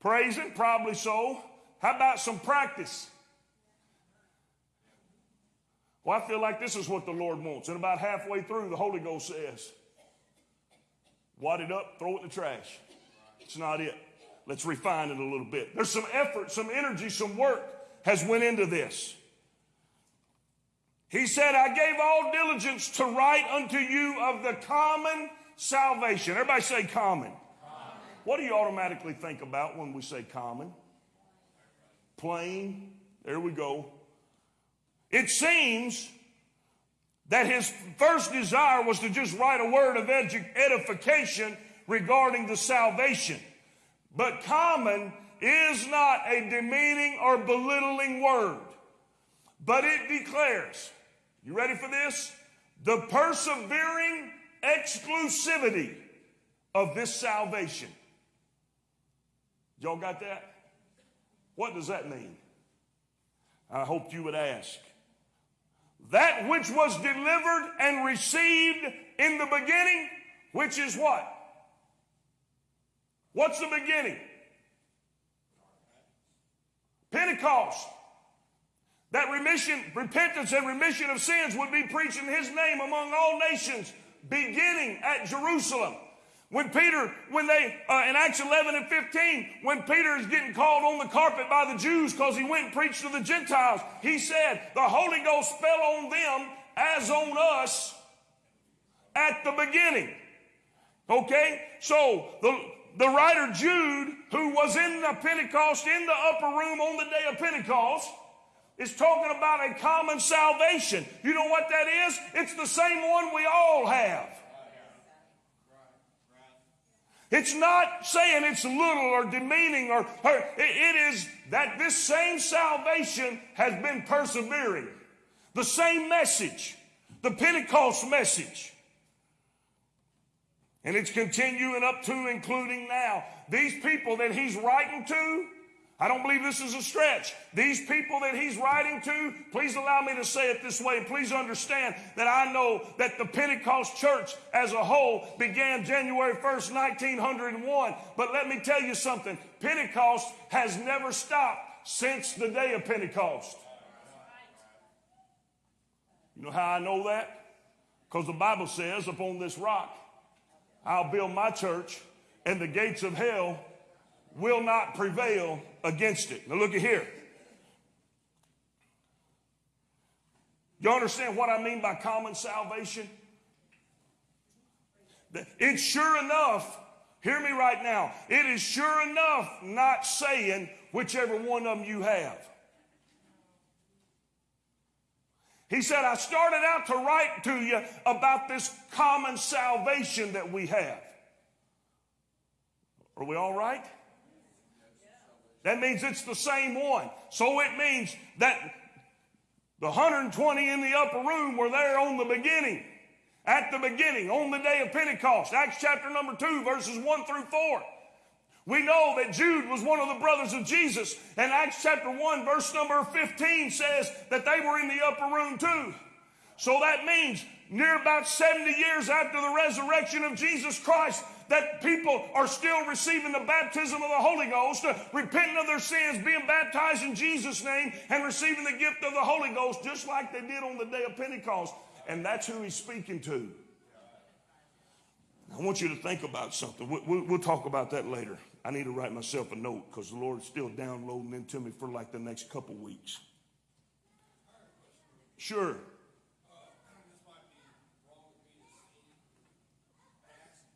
Speaker 4: Praising, probably so. How about some practice? Well, I feel like this is what the Lord wants. And about halfway through, the Holy Ghost says, Wad it up, throw it in the trash. It's not it. Let's refine it a little bit. There's some effort, some energy, some work has went into this. He said, I gave all diligence to write unto you of the common salvation. Everybody say common. common. What do you automatically think about when we say common? Plain. There we go. It seems that his first desire was to just write a word of edification regarding the salvation. But common is not a demeaning or belittling word, but it declares, you ready for this? The persevering exclusivity of this salvation. Y'all got that? What does that mean? I hoped you would ask. That which was delivered and received in the beginning, which is what? What's the beginning? Pentecost. That remission, repentance and remission of sins would be preached in his name among all nations, beginning at Jerusalem. When Peter, when they, uh, in Acts 11 and 15, when Peter is getting called on the carpet by the Jews because he went and preached to the Gentiles, he said, the Holy Ghost fell on them as on us at the beginning. Okay? So the, the writer Jude, who was in the Pentecost, in the upper room on the day of Pentecost, is talking about a common salvation. You know what that is? It's the same one we all have. It's not saying it's little or demeaning or, or it is that this same salvation has been persevering. The same message, the Pentecost message. And it's continuing up to, including now. These people that he's writing to, I don't believe this is a stretch. These people that he's writing to, please allow me to say it this way, and please understand that I know that the Pentecost church as a whole began January 1st, 1901. But let me tell you something Pentecost has never stopped since the day of Pentecost. You know how I know that? Because the Bible says, upon this rock, I'll build my church, and the gates of hell will not prevail against it. Now, look at here. You understand what I mean by common salvation? It's sure enough, hear me right now, it is sure enough not saying whichever one of them you have. He said, I started out to write to you about this common salvation that we have. Are we all right? That means it's the same one. So it means that the 120 in the upper room were there on the beginning. At the beginning, on the day of Pentecost. Acts chapter number 2, verses 1 through 4. We know that Jude was one of the brothers of Jesus. And Acts chapter 1, verse number 15 says that they were in the upper room too. So that means near about 70 years after the resurrection of Jesus Christ, that people are still receiving the baptism of the Holy Ghost, uh, repenting of their sins, being baptized in Jesus' name, and receiving the gift of the Holy Ghost, just like they did on the day of Pentecost. And that's who he's speaking to. I want you to think about something. We'll, we'll talk about that later. I need to write myself a note because the Lord's still downloading into me for like the next couple weeks. Sure.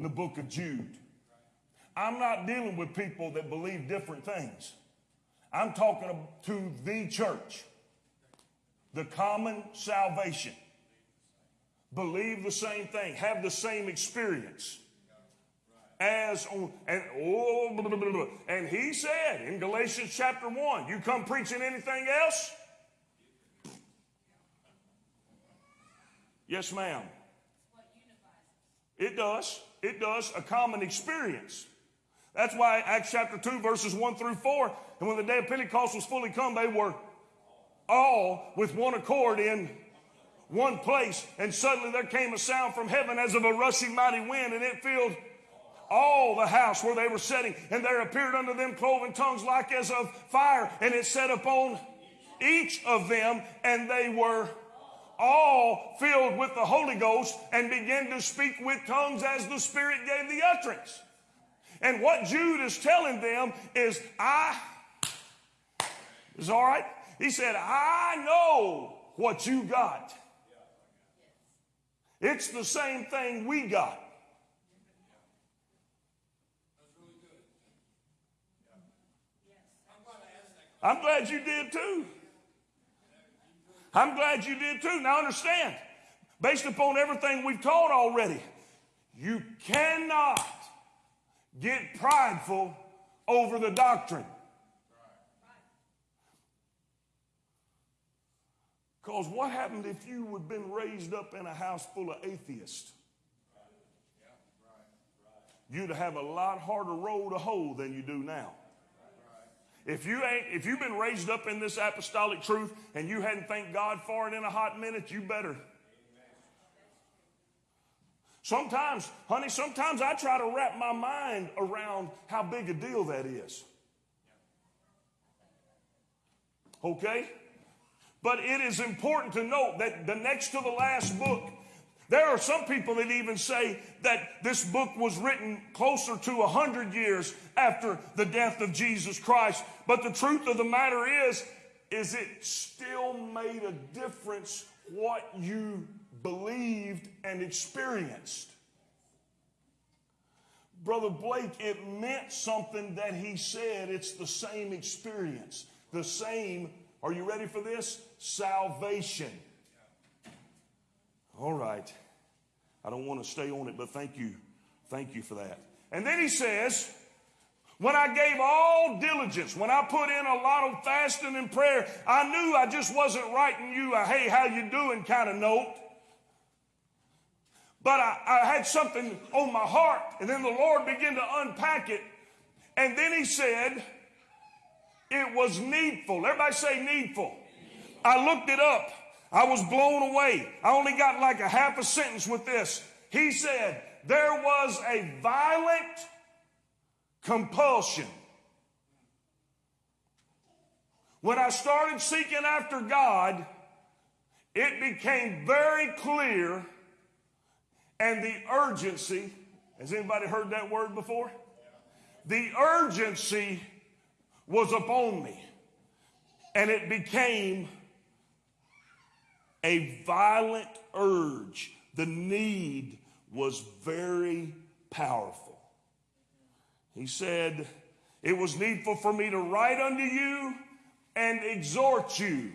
Speaker 5: in
Speaker 4: the book of Jude. I'm not dealing with people that believe different things. I'm talking to the church, the common salvation. Believe the same thing, have the same experience as on and oh blah, blah, blah, and he said in Galatians chapter 1 you come preaching anything else yes ma'am it does it does a common experience. That's why Acts chapter 2 verses 1 through 4 and when the day of Pentecost was fully come they were all with one accord in one place and suddenly there came a sound from heaven as of a rushing mighty wind and it filled all the house where they were sitting, and there appeared unto them cloven tongues like as of fire, and it set upon each of them, and they were all filled with the Holy Ghost and began to speak with tongues as the Spirit gave the utterance. And what Jude is telling them is, I, is all right. He said, I know what you got. It's the same thing we got. I'm glad you did too. I'm glad you did too. Now understand, based upon everything we've taught already, you cannot get prideful over the doctrine. Because what happened if you had been raised up in a house full of atheists? You'd have a lot harder road to hoe than you do now. If you ain't, if you've been raised up in this apostolic truth and you hadn't thanked God for it in a hot minute, you better. Sometimes, honey, sometimes I try to wrap my mind around how big a deal that is. Okay? But it is important to note that the next to the last book there are some people that even say that this book was written closer to a hundred years after the death of Jesus Christ. But the truth of the matter is, is it still made a difference what you believed and experienced. Brother Blake, it meant something that he said. It's the same experience, the same, are you ready for this? Salvation. All right. I don't want to stay on it, but thank you. Thank you for that. And then he says, when I gave all diligence, when I put in a lot of fasting and prayer, I knew I just wasn't writing you a hey, how you doing kind of note. But I, I had something on my heart, and then the Lord began to unpack it. And then he said, it was needful. Everybody say needful. I looked it up. I was blown away. I only got like a half a sentence with this. He said, There was a violent compulsion. When I started seeking after God, it became very clear and the urgency. Has anybody heard that word before? The urgency was upon me. And it became a violent urge. The need was very powerful. He said, It was needful for me to write unto you and exhort you.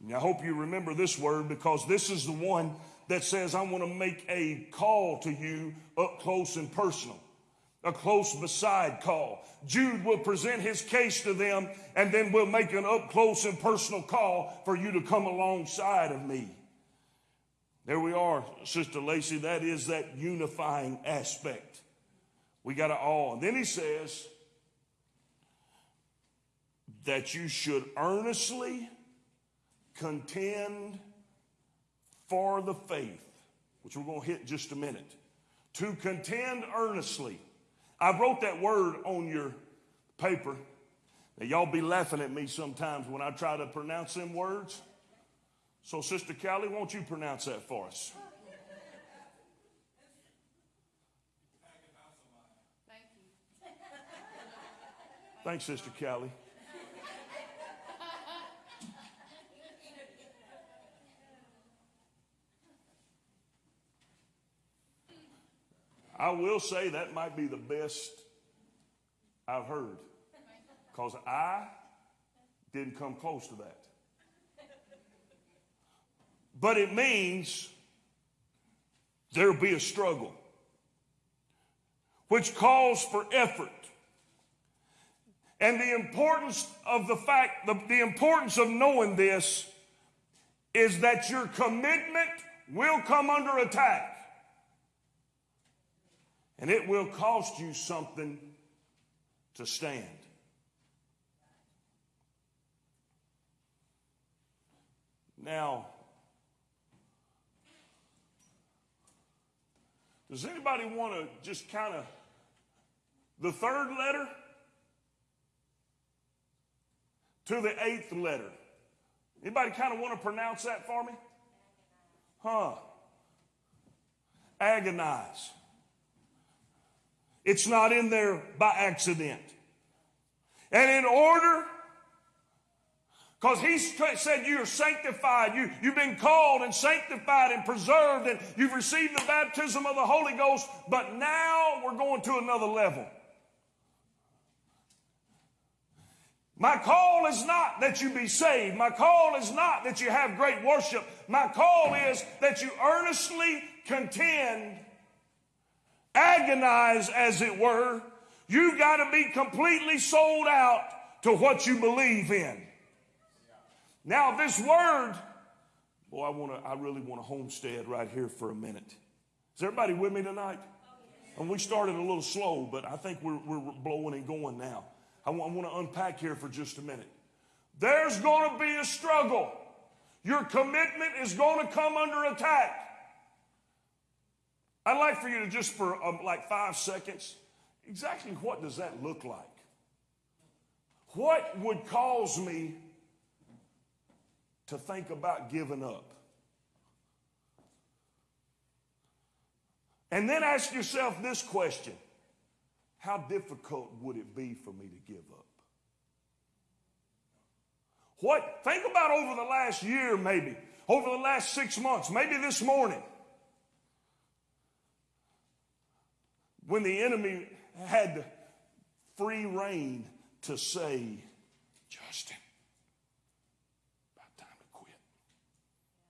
Speaker 4: And I hope you remember this word because this is the one that says, I want to make a call to you up close and personal a close beside call. Jude will present his case to them and then we'll make an up close and personal call for you to come alongside of me. There we are, Sister Lacey. That is that unifying aspect. We got to all. And then he says that you should earnestly contend for the faith, which we're going to hit just a minute. To contend earnestly I wrote that word on your paper. Now, y'all be laughing at me sometimes when I try to pronounce them words. So, Sister Callie, won't you pronounce that for us? Thank you. Thanks, Sister Callie. I will say that might be the best I've heard because I didn't come close to that. But it means there'll be a struggle, which calls for effort. And the importance of the fact, the, the importance of knowing this is that your commitment will come under attack. And it will cost you something to stand. Now, does anybody want to just kind of the third letter to the eighth letter? Anybody kind of want to pronounce that for me? Huh. Agonize. It's not in there by accident. And in order, because he said you're sanctified, you, you've been called and sanctified and preserved, and you've received the baptism of the Holy Ghost, but now we're going to another level. My call is not that you be saved. My call is not that you have great worship. My call is that you earnestly contend agonize, as it were, you got to be completely sold out to what you believe in. Now, this word, boy, I want to, I really want to homestead right here for a minute. Is everybody with me tonight? And we started a little slow, but I think we're, we're blowing and going now. I want to unpack here for just a minute. There's going to be a struggle. Your commitment is going to come under attack. I'd like for you to just for um, like five seconds, exactly what does that look like? What would cause me to think about giving up? And then ask yourself this question How difficult would it be for me to give up? What, think about over the last year, maybe, over the last six months, maybe this morning. When the enemy had free rein to say, Justin, about time to quit.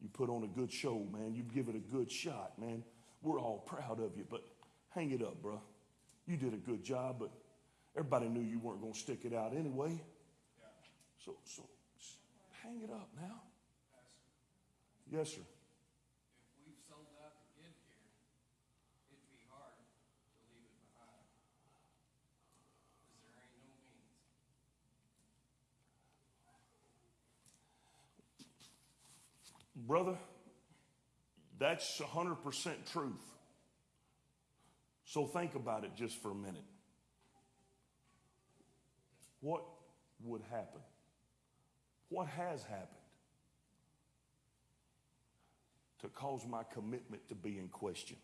Speaker 4: You put on a good show, man. You give it a good shot, man. We're all proud of you, but hang it up, bro. You did a good job, but everybody knew you weren't going to stick it out anyway. So, so hang it up now. Yes, sir.
Speaker 5: If we've sold out to get here, it'd be hard to leave it behind. Because there ain't no means.
Speaker 4: Brother, that's 100% truth. So think about it just for a minute. What would happen? What has happened to cause my commitment to be in question?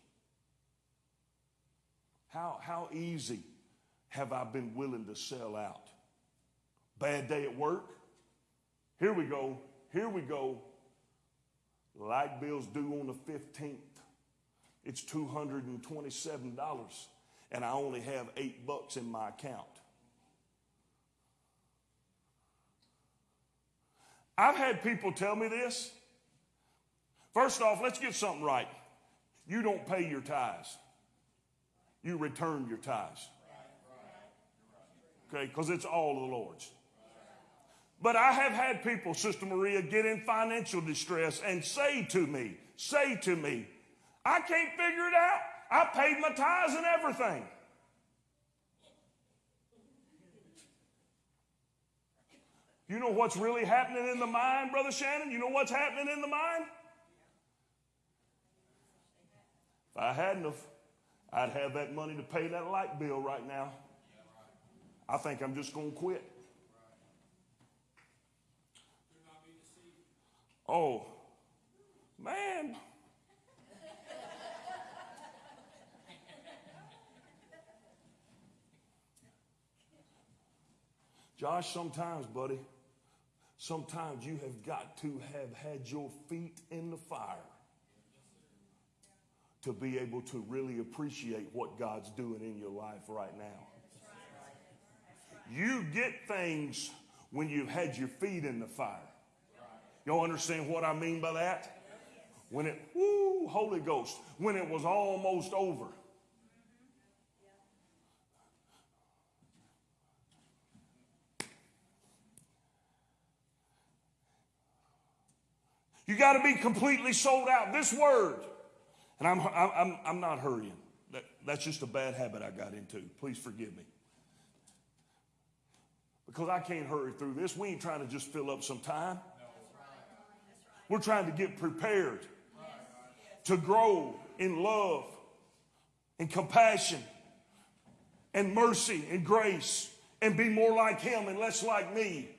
Speaker 4: How, how easy have I been willing to sell out? Bad day at work? Here we go. Here we go. Light bill's due on the 15th. It's $227, and I only have eight bucks in my account. I've had people tell me this. First off, let's get something right. You don't pay your tithes, you return your tithes. Okay, because it's all the Lord's. But I have had people, Sister Maria, get in financial distress and say to me, say to me, I can't figure it out. I paid my tithes and everything. You know what's really happening in the mind, Brother Shannon? You know what's happening in the mind? If I hadn't have, I'd have that money to pay that light bill right now. I think I'm just going to quit. Oh, man. Josh, sometimes, buddy, sometimes you have got to have had your feet in the fire to be able to really appreciate what God's doing in your life right now. You get things when you've had your feet in the fire. Y'all understand what I mean by that? When it, Holy Ghost, when it was almost over. You got to be completely sold out. This word, and I'm, I'm, I'm not hurrying. That, that's just a bad habit I got into. Please forgive me. Because I can't hurry through this. We ain't trying to just fill up some time. We're trying to get prepared to grow in love and compassion and mercy and grace and be more like Him and less like me.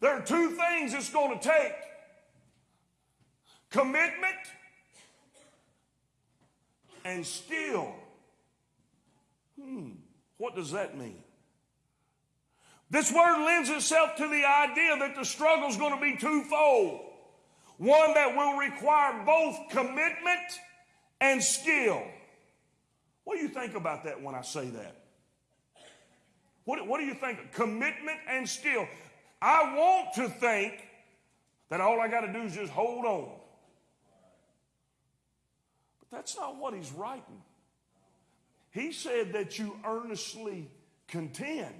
Speaker 4: There are two things it's going to take commitment and skill. Hmm, what does that mean? This word lends itself to the idea that the struggle is going to be twofold. One that will require both commitment and skill. What do you think about that when I say that? What, what do you think? Commitment and skill. I want to think that all I got to do is just hold on. But that's not what he's writing. He said that you earnestly contend.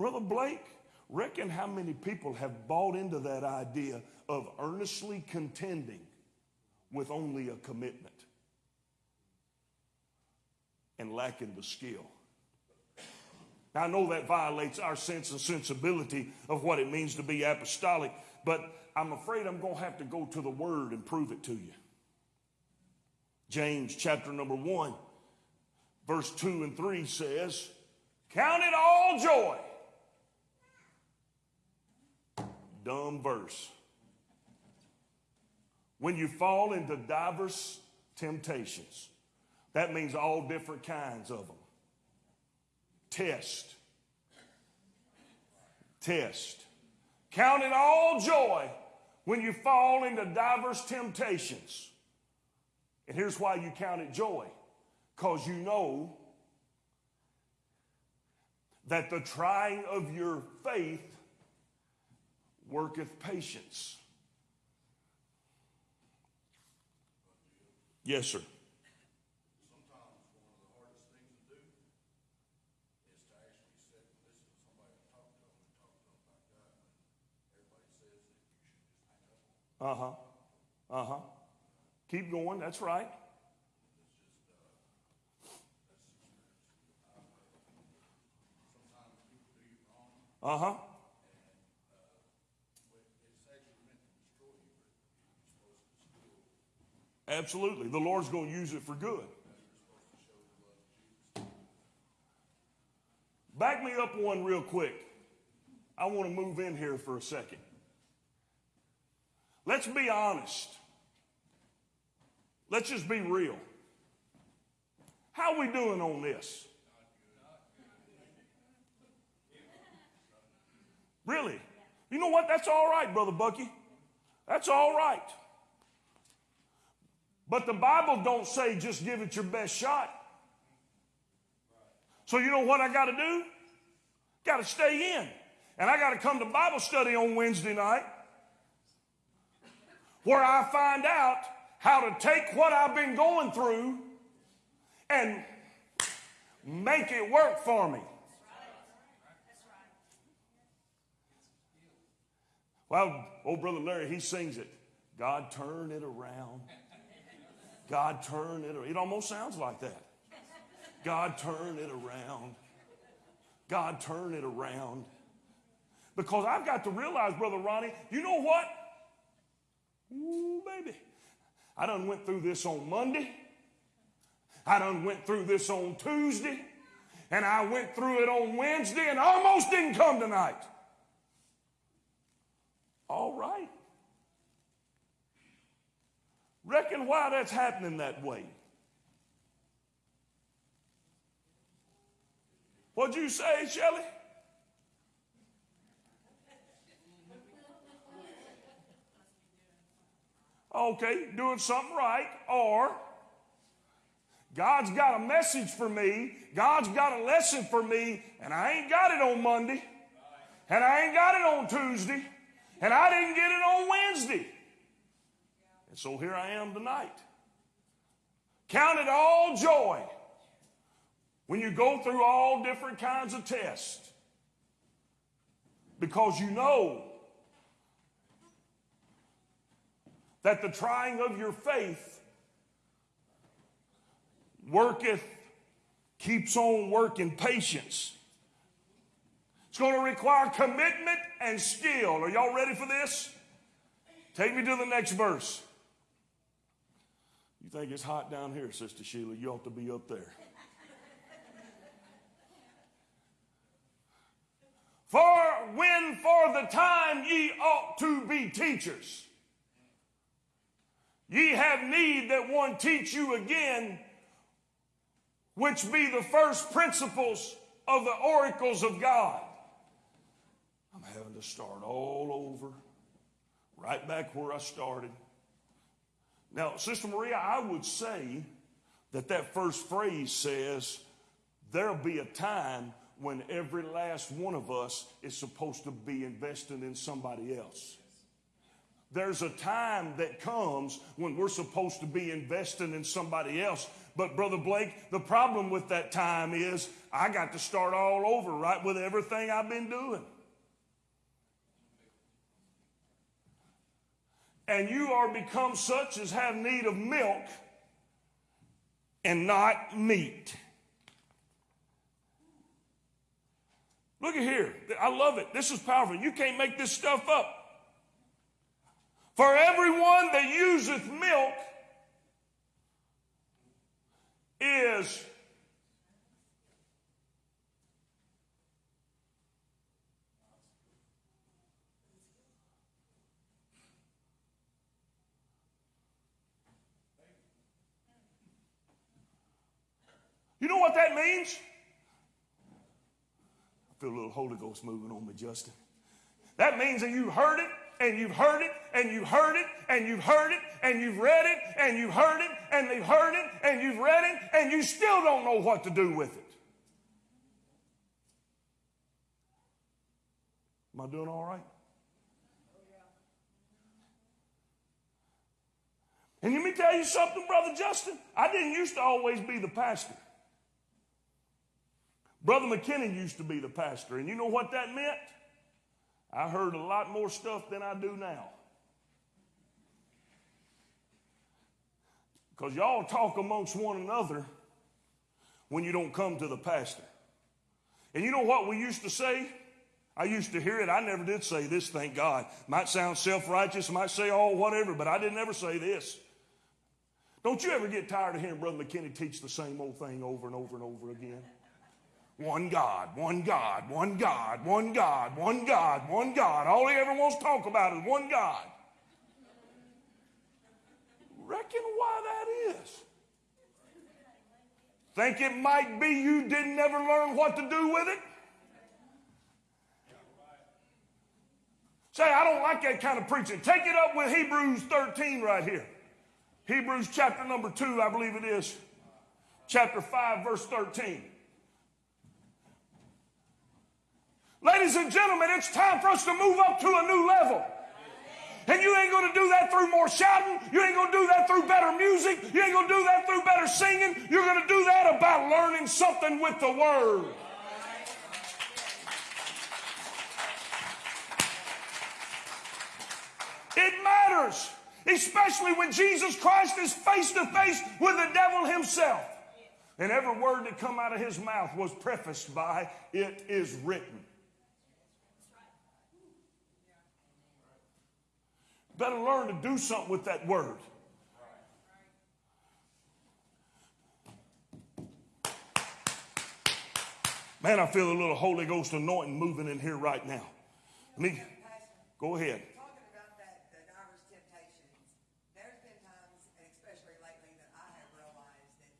Speaker 4: Brother Blake, reckon how many people have bought into that idea of earnestly contending with only a commitment and lacking the skill. Now, I know that violates our sense and sensibility of what it means to be apostolic, but I'm afraid I'm going to have to go to the Word and prove it to you. James chapter number 1, verse 2 and 3 says, Count it all joy. Dumb verse. When you fall into diverse temptations, that means all different kinds of them test. Test. Count it all joy when you fall into diverse temptations. And here's why you count it joy because you know that the trying of your faith worketh patience. Yes, sir. Uh huh. Uh huh. Keep going. That's right. Uh huh. Absolutely. The Lord's going to use it for good. Back me up one real quick. I want to move in here for a second. Let's be honest. Let's just be real. How are we doing on this? Really? You know what? That's all right, Brother Bucky. That's all right. But the Bible don't say just give it your best shot. So you know what I got to do? Got to stay in. And I got to come to Bible study on Wednesday night where I find out how to take what I've been going through and make it work for me. Well, old brother Larry, he sings it. God turn it around. God turn it around. It almost sounds like that. God turn it around. God turn it around. Because I've got to realize, Brother Ronnie, you know what? Ooh, baby. I done went through this on Monday. I done went through this on Tuesday. And I went through it on Wednesday and almost didn't come tonight. All right. Reckon why that's happening that way. What'd you say, Shelley? Okay, doing something right, or God's got a message for me, God's got a lesson for me, and I ain't got it on Monday, and I ain't got it on Tuesday, and I didn't get it on Wednesday. And so here I am tonight. Count it all joy when you go through all different kinds of tests because you know that the trying of your faith worketh, keeps on working patience. It's going to require commitment and skill. Are y'all ready for this? Take me to the next verse. You think it's hot down here, Sister Sheila? You ought to be up there. For when for the time ye ought to be teachers, ye have need that one teach you again, which be the first principles of the oracles of God. I'm having to start all over, right back where I started. Now, Sister Maria, I would say that that first phrase says, There'll be a time when every last one of us is supposed to be investing in somebody else. There's a time that comes when we're supposed to be investing in somebody else. But, Brother Blake, the problem with that time is I got to start all over, right, with everything I've been doing. And you are become such as have need of milk and not meat. Look at here. I love it. This is powerful. You can't make this stuff up. For everyone that useth milk is You know what that means? I feel a little Holy Ghost moving on me, Justin. That means that you heard it and you've heard it and you've heard it and you've heard it and you've read it and you've heard it and they've heard it and you've read it and you still don't know what to do with it. Am I doing all right? And let me tell you something, Brother Justin. I didn't used to always be the pastor. Brother McKinnon used to be the pastor, and you know what that meant? I heard a lot more stuff than I do now. Because y'all talk amongst one another when you don't come to the pastor. And you know what we used to say? I used to hear it. I never did say this, thank God. Might sound self righteous, might say, oh, whatever, but I didn't ever say this. Don't you ever get tired of hearing Brother McKinney teach the same old thing over and over and over again? One God, one God, one God, one God, one God, one God. All he ever wants to talk about is one God. Reckon why that is. Think it might be you didn't ever learn what to do with it? Say, I don't like that kind of preaching. Take it up with Hebrews 13 right here. Hebrews chapter number 2, I believe it is. Chapter 5, verse 13. Ladies and gentlemen, it's time for us to move up to a new level. And you ain't going to do that through more shouting. You ain't going to do that through better music. You ain't going to do that through better singing. You're going to do that about learning something with the Word. It matters, especially when Jesus Christ is face to face with the devil himself. And every word that come out of his mouth was prefaced by, it is written. Better learn to do something with that word. Man, I feel a little Holy Ghost anointing moving in here right now. Let me go ahead.
Speaker 6: Talking about that, the diverse temptations, there's been times, and especially lately, that I have realized that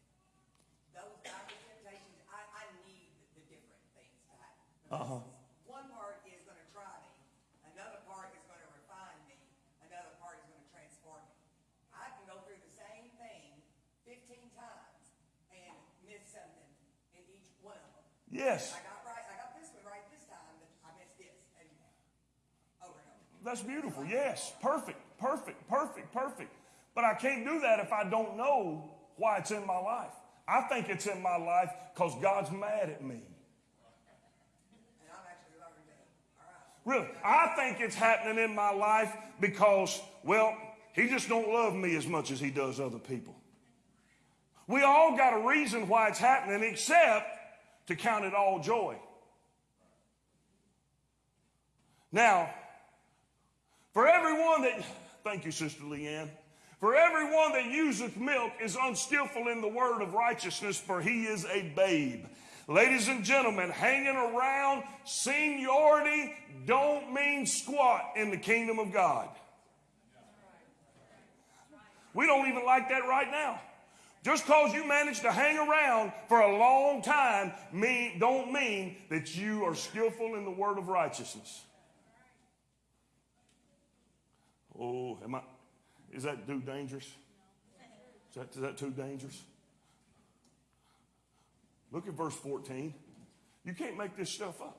Speaker 6: those diverse temptations, I, I need the different.
Speaker 4: Uh-huh.
Speaker 6: One part is gonna try me, another part is gonna refine me, another part is gonna transform me. I can go through the same thing fifteen times and miss something in each one of them.
Speaker 4: Yes.
Speaker 6: I got right, I got this one right this time, but I missed this, and over and over.
Speaker 4: That's beautiful. Yes. Perfect. Perfect. Perfect. Perfect. But I can't do that if I don't know why it's in my life. I think it's in my life because God's mad at me.
Speaker 6: And I'm actually learning that, all right.
Speaker 4: Really. I think it's happening in my life because, well, he just don't love me as much as he does other people. We all got a reason why it's happening except to count it all joy. Now, for everyone that, thank you, Sister Leanne. For everyone that useth milk is unskillful in the word of righteousness, for he is a babe. Ladies and gentlemen, hanging around seniority don't mean squat in the kingdom of God. We don't even like that right now. Just cause you managed to hang around for a long time mean, don't mean that you are skillful in the word of righteousness. Oh, am I, is that too dangerous? Is that, is that too dangerous? Look at verse 14. You can't make this stuff up.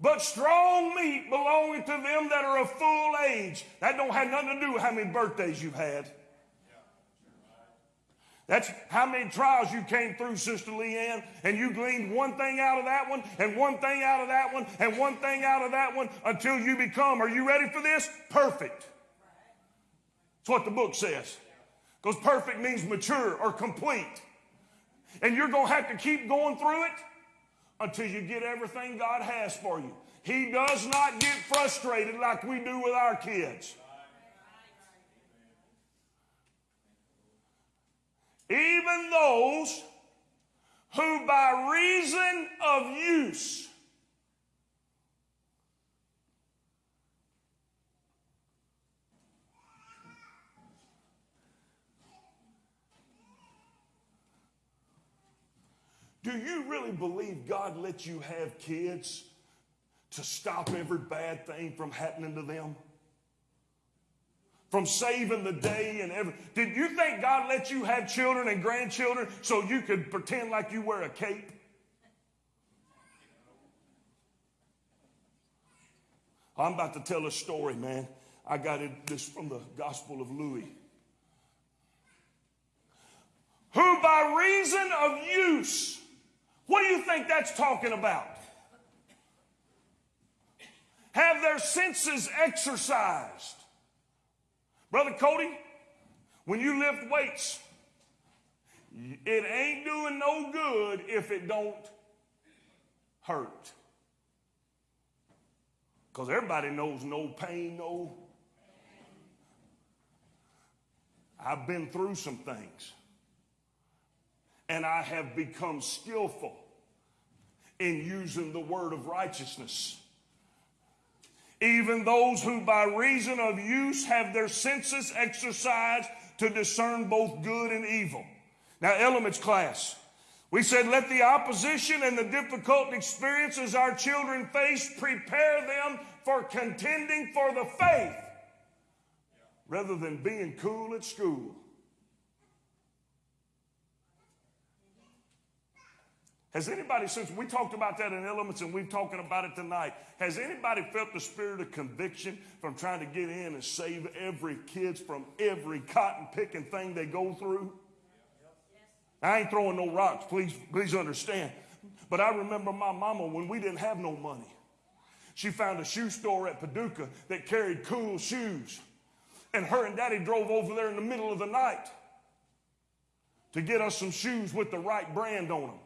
Speaker 4: But strong meat belonging to them that are of full age. That don't have nothing to do with how many birthdays you've had. That's how many trials you came through, Sister Leanne, and you gleaned one thing out of that one, and one thing out of that one, and one thing out of that one until you become, are you ready for this? Perfect. That's what the book says. Because perfect means mature or complete. And you're going to have to keep going through it until you get everything God has for you. He does not get frustrated like we do with our kids. Even those who, by reason of use, Do you really believe God lets you have kids to stop every bad thing from happening to them? From saving the day and every. Did you think God let you have children and grandchildren so you could pretend like you wear a cape? I'm about to tell a story, man. I got it this from the Gospel of Louis. Who by reason of use what do you think that's talking about? Have their senses exercised. Brother Cody, when you lift weights, it ain't doing no good if it don't hurt. Because everybody knows no pain, no. I've been through some things and I have become skillful in using the word of righteousness. Even those who by reason of use have their senses exercised to discern both good and evil. Now, elements class. We said, let the opposition and the difficult experiences our children face prepare them for contending for the faith rather than being cool at school. Has anybody, since we talked about that in elements and we're talking about it tonight, has anybody felt the spirit of conviction from trying to get in and save every kids from every cotton picking thing they go through? I ain't throwing no rocks, please, please understand. But I remember my mama when we didn't have no money. She found a shoe store at Paducah that carried cool shoes. And her and daddy drove over there in the middle of the night to get us some shoes with the right brand on them.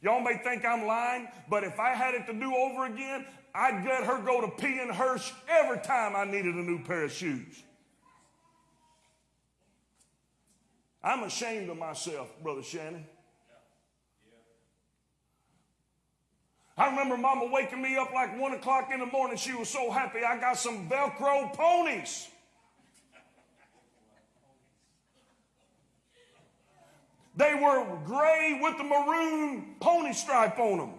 Speaker 4: Y'all may think I'm lying, but if I had it to do over again, I'd let her go to P and Hirsch every time I needed a new pair of shoes. I'm ashamed of myself, Brother Shannon. I remember Mama waking me up like one o'clock in the morning. She was so happy I got some Velcro ponies. They were gray with the maroon pony stripe on them.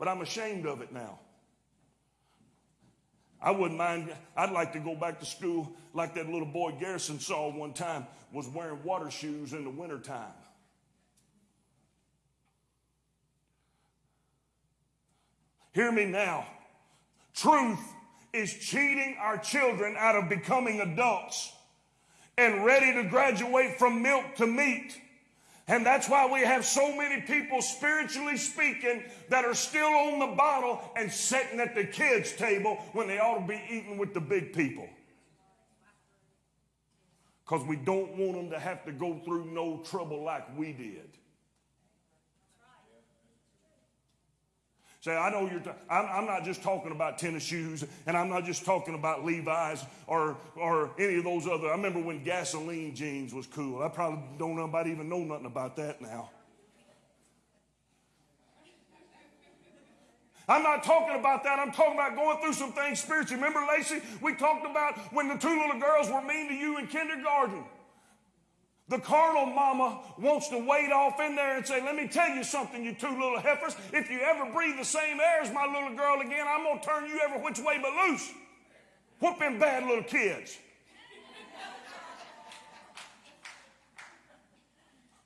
Speaker 4: But I'm ashamed of it now. I wouldn't mind, I'd like to go back to school like that little boy Garrison saw one time was wearing water shoes in the wintertime. Hear me now. Truth is cheating our children out of becoming adults and ready to graduate from milk to meat. And that's why we have so many people, spiritually speaking, that are still on the bottle and sitting at the kids' table when they ought to be eating with the big people. Because we don't want them to have to go through no trouble like we did. Say, I know you're, ta- I'm, I'm not just talking about tennis shoes, and I'm not just talking about Levi's or, or any of those other. I remember when gasoline jeans was cool. I probably don't nobody even know nothing about that now. I'm not talking about that. I'm talking about going through some things spiritually. Remember, Lacey, we talked about when the two little girls were mean to you in kindergarten. The carnal mama wants to wade off in there and say, Let me tell you something, you two little heifers. If you ever breathe the same air as my little girl again, I'm going to turn you every which way but loose. Whooping bad little kids.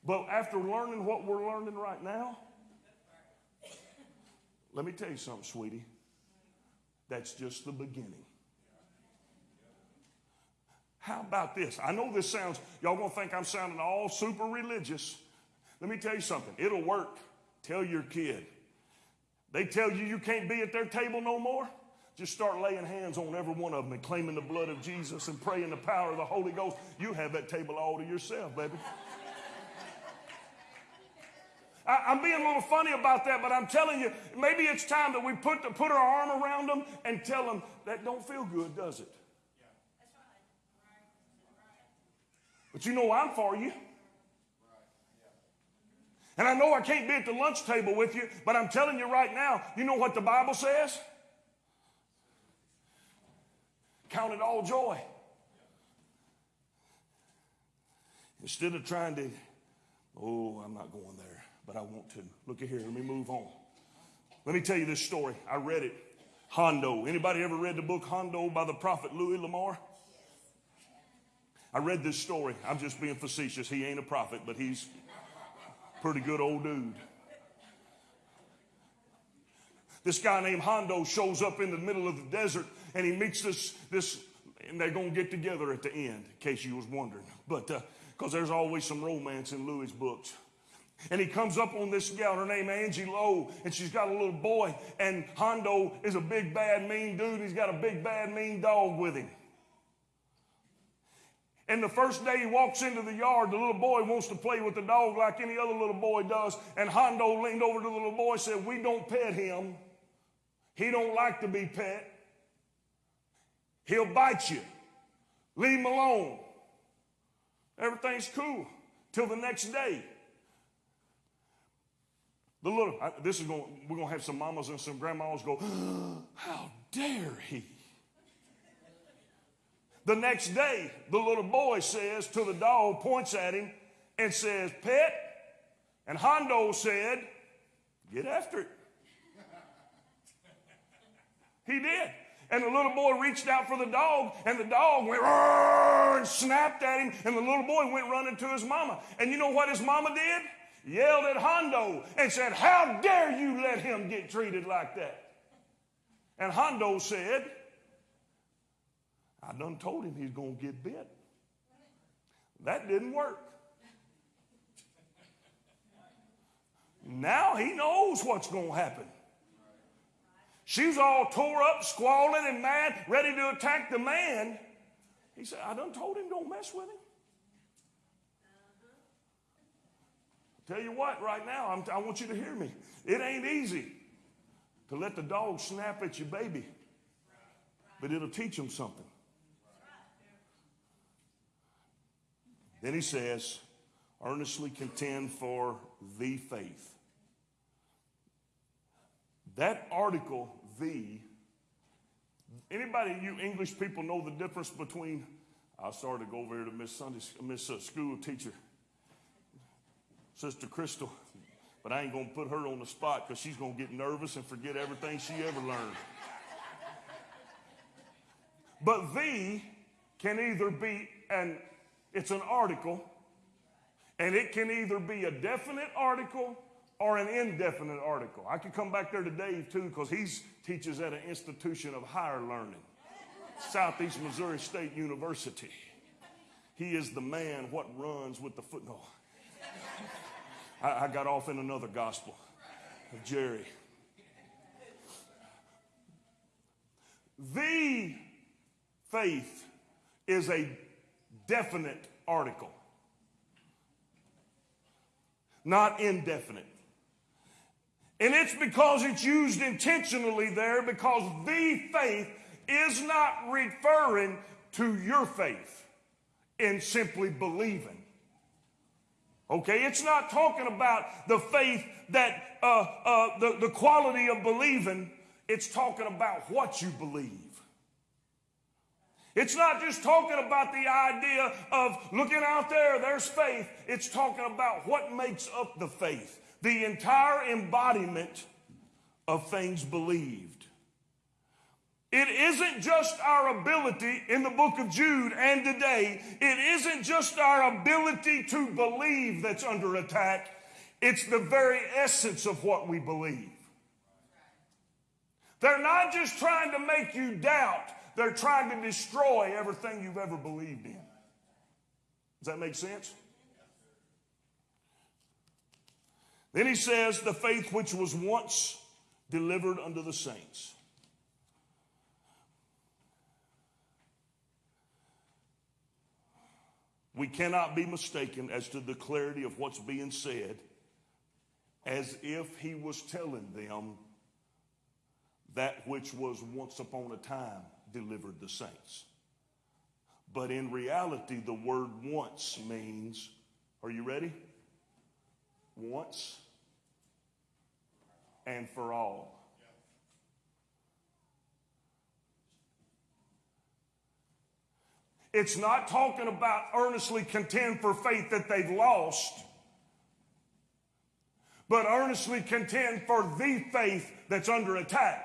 Speaker 4: But after learning what we're learning right now, let me tell you something, sweetie. That's just the beginning. How about this? I know this sounds, y'all gonna think I'm sounding all super religious. Let me tell you something. It'll work. Tell your kid. They tell you you can't be at their table no more. Just start laying hands on every one of them and claiming the blood of Jesus and praying the power of the Holy Ghost. You have that table all to yourself, baby. I, am being a little funny about that, but I'm telling you, maybe it's time that we put, the, put our arm around them and tell them that don't feel good, does it? But you know I'm for you. And I know I can't be at the lunch table with you, but I'm telling you right now, you know what the Bible says? Count it all joy. Instead of trying to, oh, I'm not going there, but I want to. Look at here, let me move on. Let me tell you this story. I read it. Hondo. Anybody ever read the book Hondo by the prophet Louis L'Amour? I read this story. I'm just being facetious. He ain't a prophet, but he's pretty good old dude. This guy named Hondo shows up in the middle of the desert and he meets this, this and they're going to get together at the end, in case you was wondering. But, because uh, there's always some romance in Louis' books. And he comes up on this gal, her name Angie Lowe, and she's got a little boy. And Hondo is a big, bad, mean dude. He's got a big, bad, mean dog with him. And the first day he walks into the yard, the little boy wants to play with the dog like any other little boy does. And Hondo leaned over to the little boy and said, We don't pet him. He don't like to be pet. He'll bite you. Leave him alone. Everything's cool till the next day. The little, this is going, we're going to have some mamas and some grandmas go, How dare he? The next day, the little boy says to the dog, points at him, and says, Pet. And Hondo said, Get after it. He did. And the little boy reached out for the dog, and the dog went and snapped at him, and the little boy went running to his mama. And you know what his mama did? Yelled at Hondo and said, How dare you let him get treated like that? And Hondo said, I done told him he's going to get bit. That didn't work. Now he knows what's going to happen. She's all tore up, squalling and mad, ready to attack the man. He said, I done told him don't mess with him. Tell you what, right now, I'm, i want you to hear me. It ain't easy to let the dog snap at your baby, but it'll teach him something. Then he says, earnestly contend for the faith. That article, the, anybody, you English people know the difference between, I started to go over here to Miss Sunday, Miss uh, School teacher, Sister Crystal. But I ain't going to put her on the spot because she's going to get nervous and forget everything she ever learned. But the can either be an it's an article, and it can either be a definite article or an indefinite article. I could come back there to Dave too, because he teaches at an institution of higher learning, Southeast Missouri State University. He is the man what runs with the foot. No. I, I got off in another gospel of Jerry. The faith is a definite article, not indefinite. And it's because it's used intentionally there because the faith is not referring to your faith in simply believing. Okay, it's not talking about the faith that, uh, uh, the, the quality of believing, it's talking about what you believe. It's not just talking about the idea of looking out there, there's faith. It's talking about what makes up the faith, the entire embodiment of things believed. It isn't just our ability in the book of Jude and today, it isn't just our ability to believe that's under attack, it's the very essence of what we believe. They're not just trying to make you doubt, they're trying to destroy everything you've ever believed in. Does that make sense? Then he says, the faith which was once delivered unto the saints. We cannot be mistaken as to the clarity of what's being said as if he was telling them that which was once upon a time delivered the saints. But in reality, the word once means, are you ready? Once and for all. It's not talking about earnestly contend for faith that they've lost, but earnestly contend for the faith that's under attack.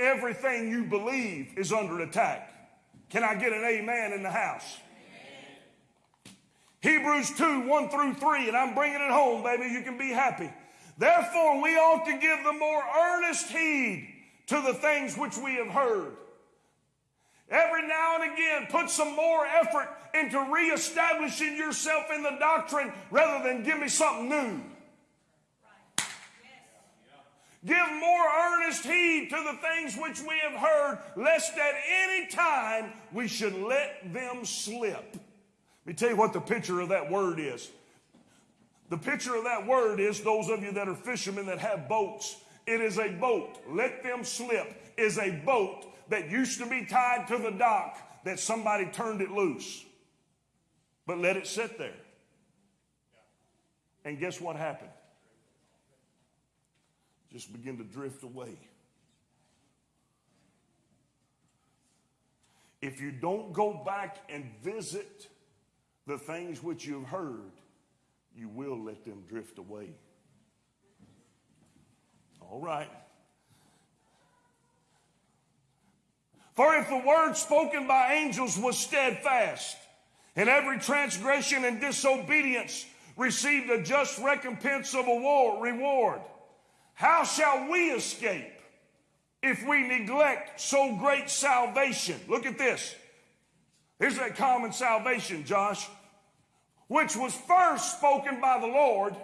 Speaker 4: Everything you believe is under attack. Can I get an amen in the house? Hebrews 2 1 through 3, and I'm bringing it home, baby. You can be happy. Therefore, we ought to give the more earnest heed to the things which we have heard Every now and again, put some more effort into reestablishing yourself in the doctrine rather than give me something new. Give more earnest heed to the things which we have heard, lest at any time we should let them slip. Let me tell you what the picture of that word is. The picture of that word is those of you that are fishermen that have boats. It is a boat. Let them slip is a boat that used to be tied to the dock that somebody turned it loose, but let it sit there. And guess what happened? Just begin to drift away. If you don't go back and visit the things which you've heard, you will let them drift away. All right. For if the word spoken by angels was steadfast, and every transgression and disobedience received a just recompense of a war, reward, how shall we escape if we neglect so great salvation? Look at this. Here's that common salvation, Josh, which was first spoken by the Lord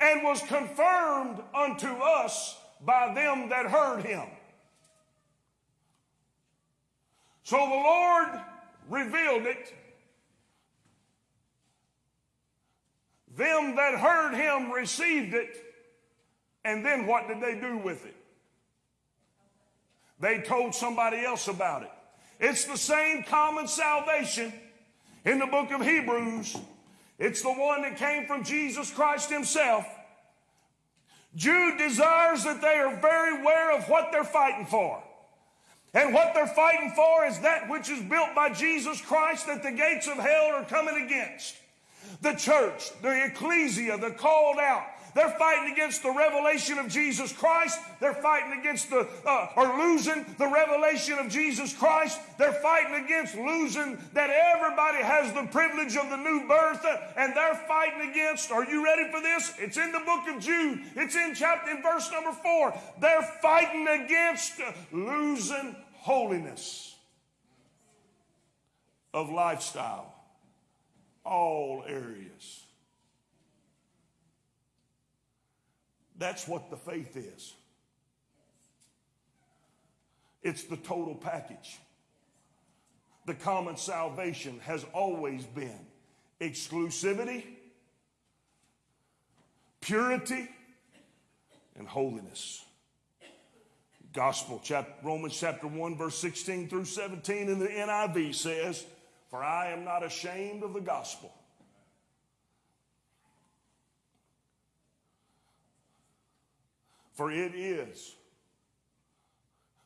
Speaker 4: and was confirmed unto us by them that heard him. So the Lord revealed it. Them that heard him received it. And then what did they do with it? They told somebody else about it. It's the same common salvation in the book of Hebrews. It's the one that came from Jesus Christ himself. Jude desires that they are very aware of what they're fighting for. And what they're fighting for is that which is built by Jesus Christ that the gates of hell are coming against. The church, the ecclesia, the called out, they're fighting against the revelation of Jesus Christ. They're fighting against the, uh, or losing the revelation of Jesus Christ. They're fighting against losing that everybody has the privilege of the new birth. And they're fighting against, are you ready for this? It's in the book of Jude. It's in chapter, in verse number four. They're fighting against losing holiness of lifestyle, all areas. That's what the faith is. It's the total package. The common salvation has always been exclusivity, purity, and holiness. Gospel, chapter, Romans chapter 1, verse 16 through 17 in the NIV says, For I am not ashamed of the gospel. For it is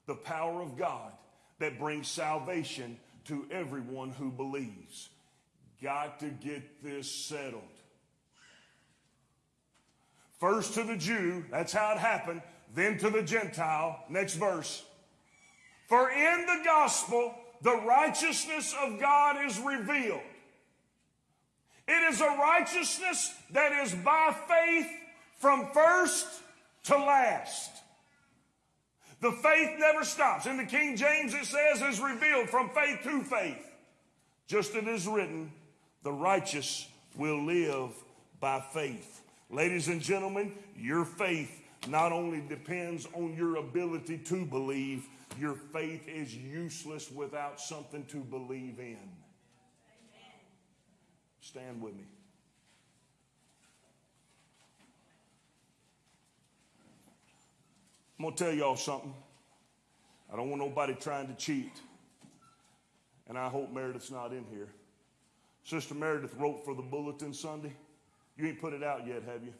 Speaker 4: the power of God that brings salvation to everyone who believes. Got to get this settled. First to the Jew, that's how it happened, then to the Gentile. Next verse. For in the gospel, the righteousness of God is revealed. It is a righteousness that is by faith from first to last. The faith never stops. In the King James, it says, is revealed from faith to faith. Just as it is written, the righteous will live by faith. Ladies and gentlemen, your faith not only depends on your ability to believe, your faith is useless without something to believe in. Stand with me. I'm going to tell y'all something. I don't want nobody trying to cheat. And I hope Meredith's not in here. Sister Meredith wrote for the bulletin Sunday. You ain't put it out yet, have you?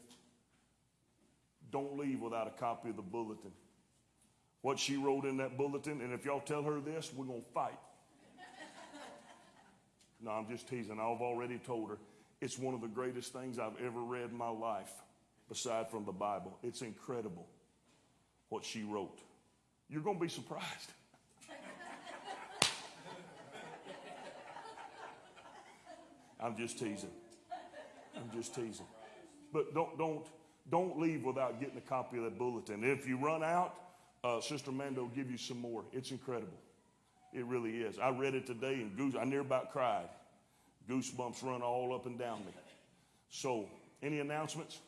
Speaker 4: Don't leave without a copy of the bulletin. What she wrote in that bulletin, and if y'all tell her this, we're going to fight. No, I'm just teasing. I've already told her it's one of the greatest things I've ever read in my life, aside from the Bible. It's incredible what she wrote. You're going to be surprised. I'm just teasing. I'm just teasing. But don't don't don't leave without getting a copy of that bulletin. If you run out, uh, Sister Mando will give you some more. It's incredible. It really is. I read it today and goose, I near about cried. Goosebumps run all up and down me. So, any announcements?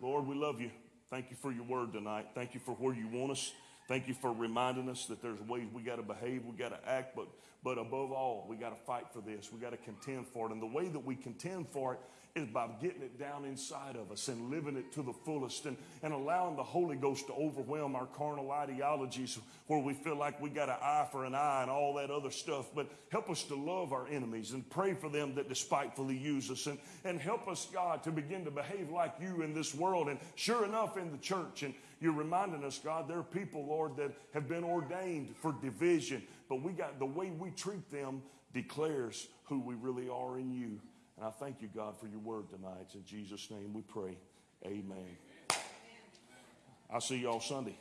Speaker 4: Lord, we love you. Thank you for your word tonight. Thank you for where you want us. Thank you for reminding us that there's ways we got to behave, we got to act, but but above all, we got to fight for this. We got to contend for it. And the way that we contend for it is by getting it down inside of us and living it to the fullest and, and allowing the Holy Ghost to overwhelm our carnal ideologies where we feel like we got an eye for an eye and all that other stuff. But help us to love our enemies and pray for them that despitefully use us and, and help us, God, to begin to behave like you in this world. And sure enough, in the church. And you're reminding us, God, there are people, Lord, that have been ordained for division, but we got the way we treat them declares who we really are in you. And I thank you, God, for your word tonight. In Jesus' name we pray. Amen. I'll see y'all Sunday.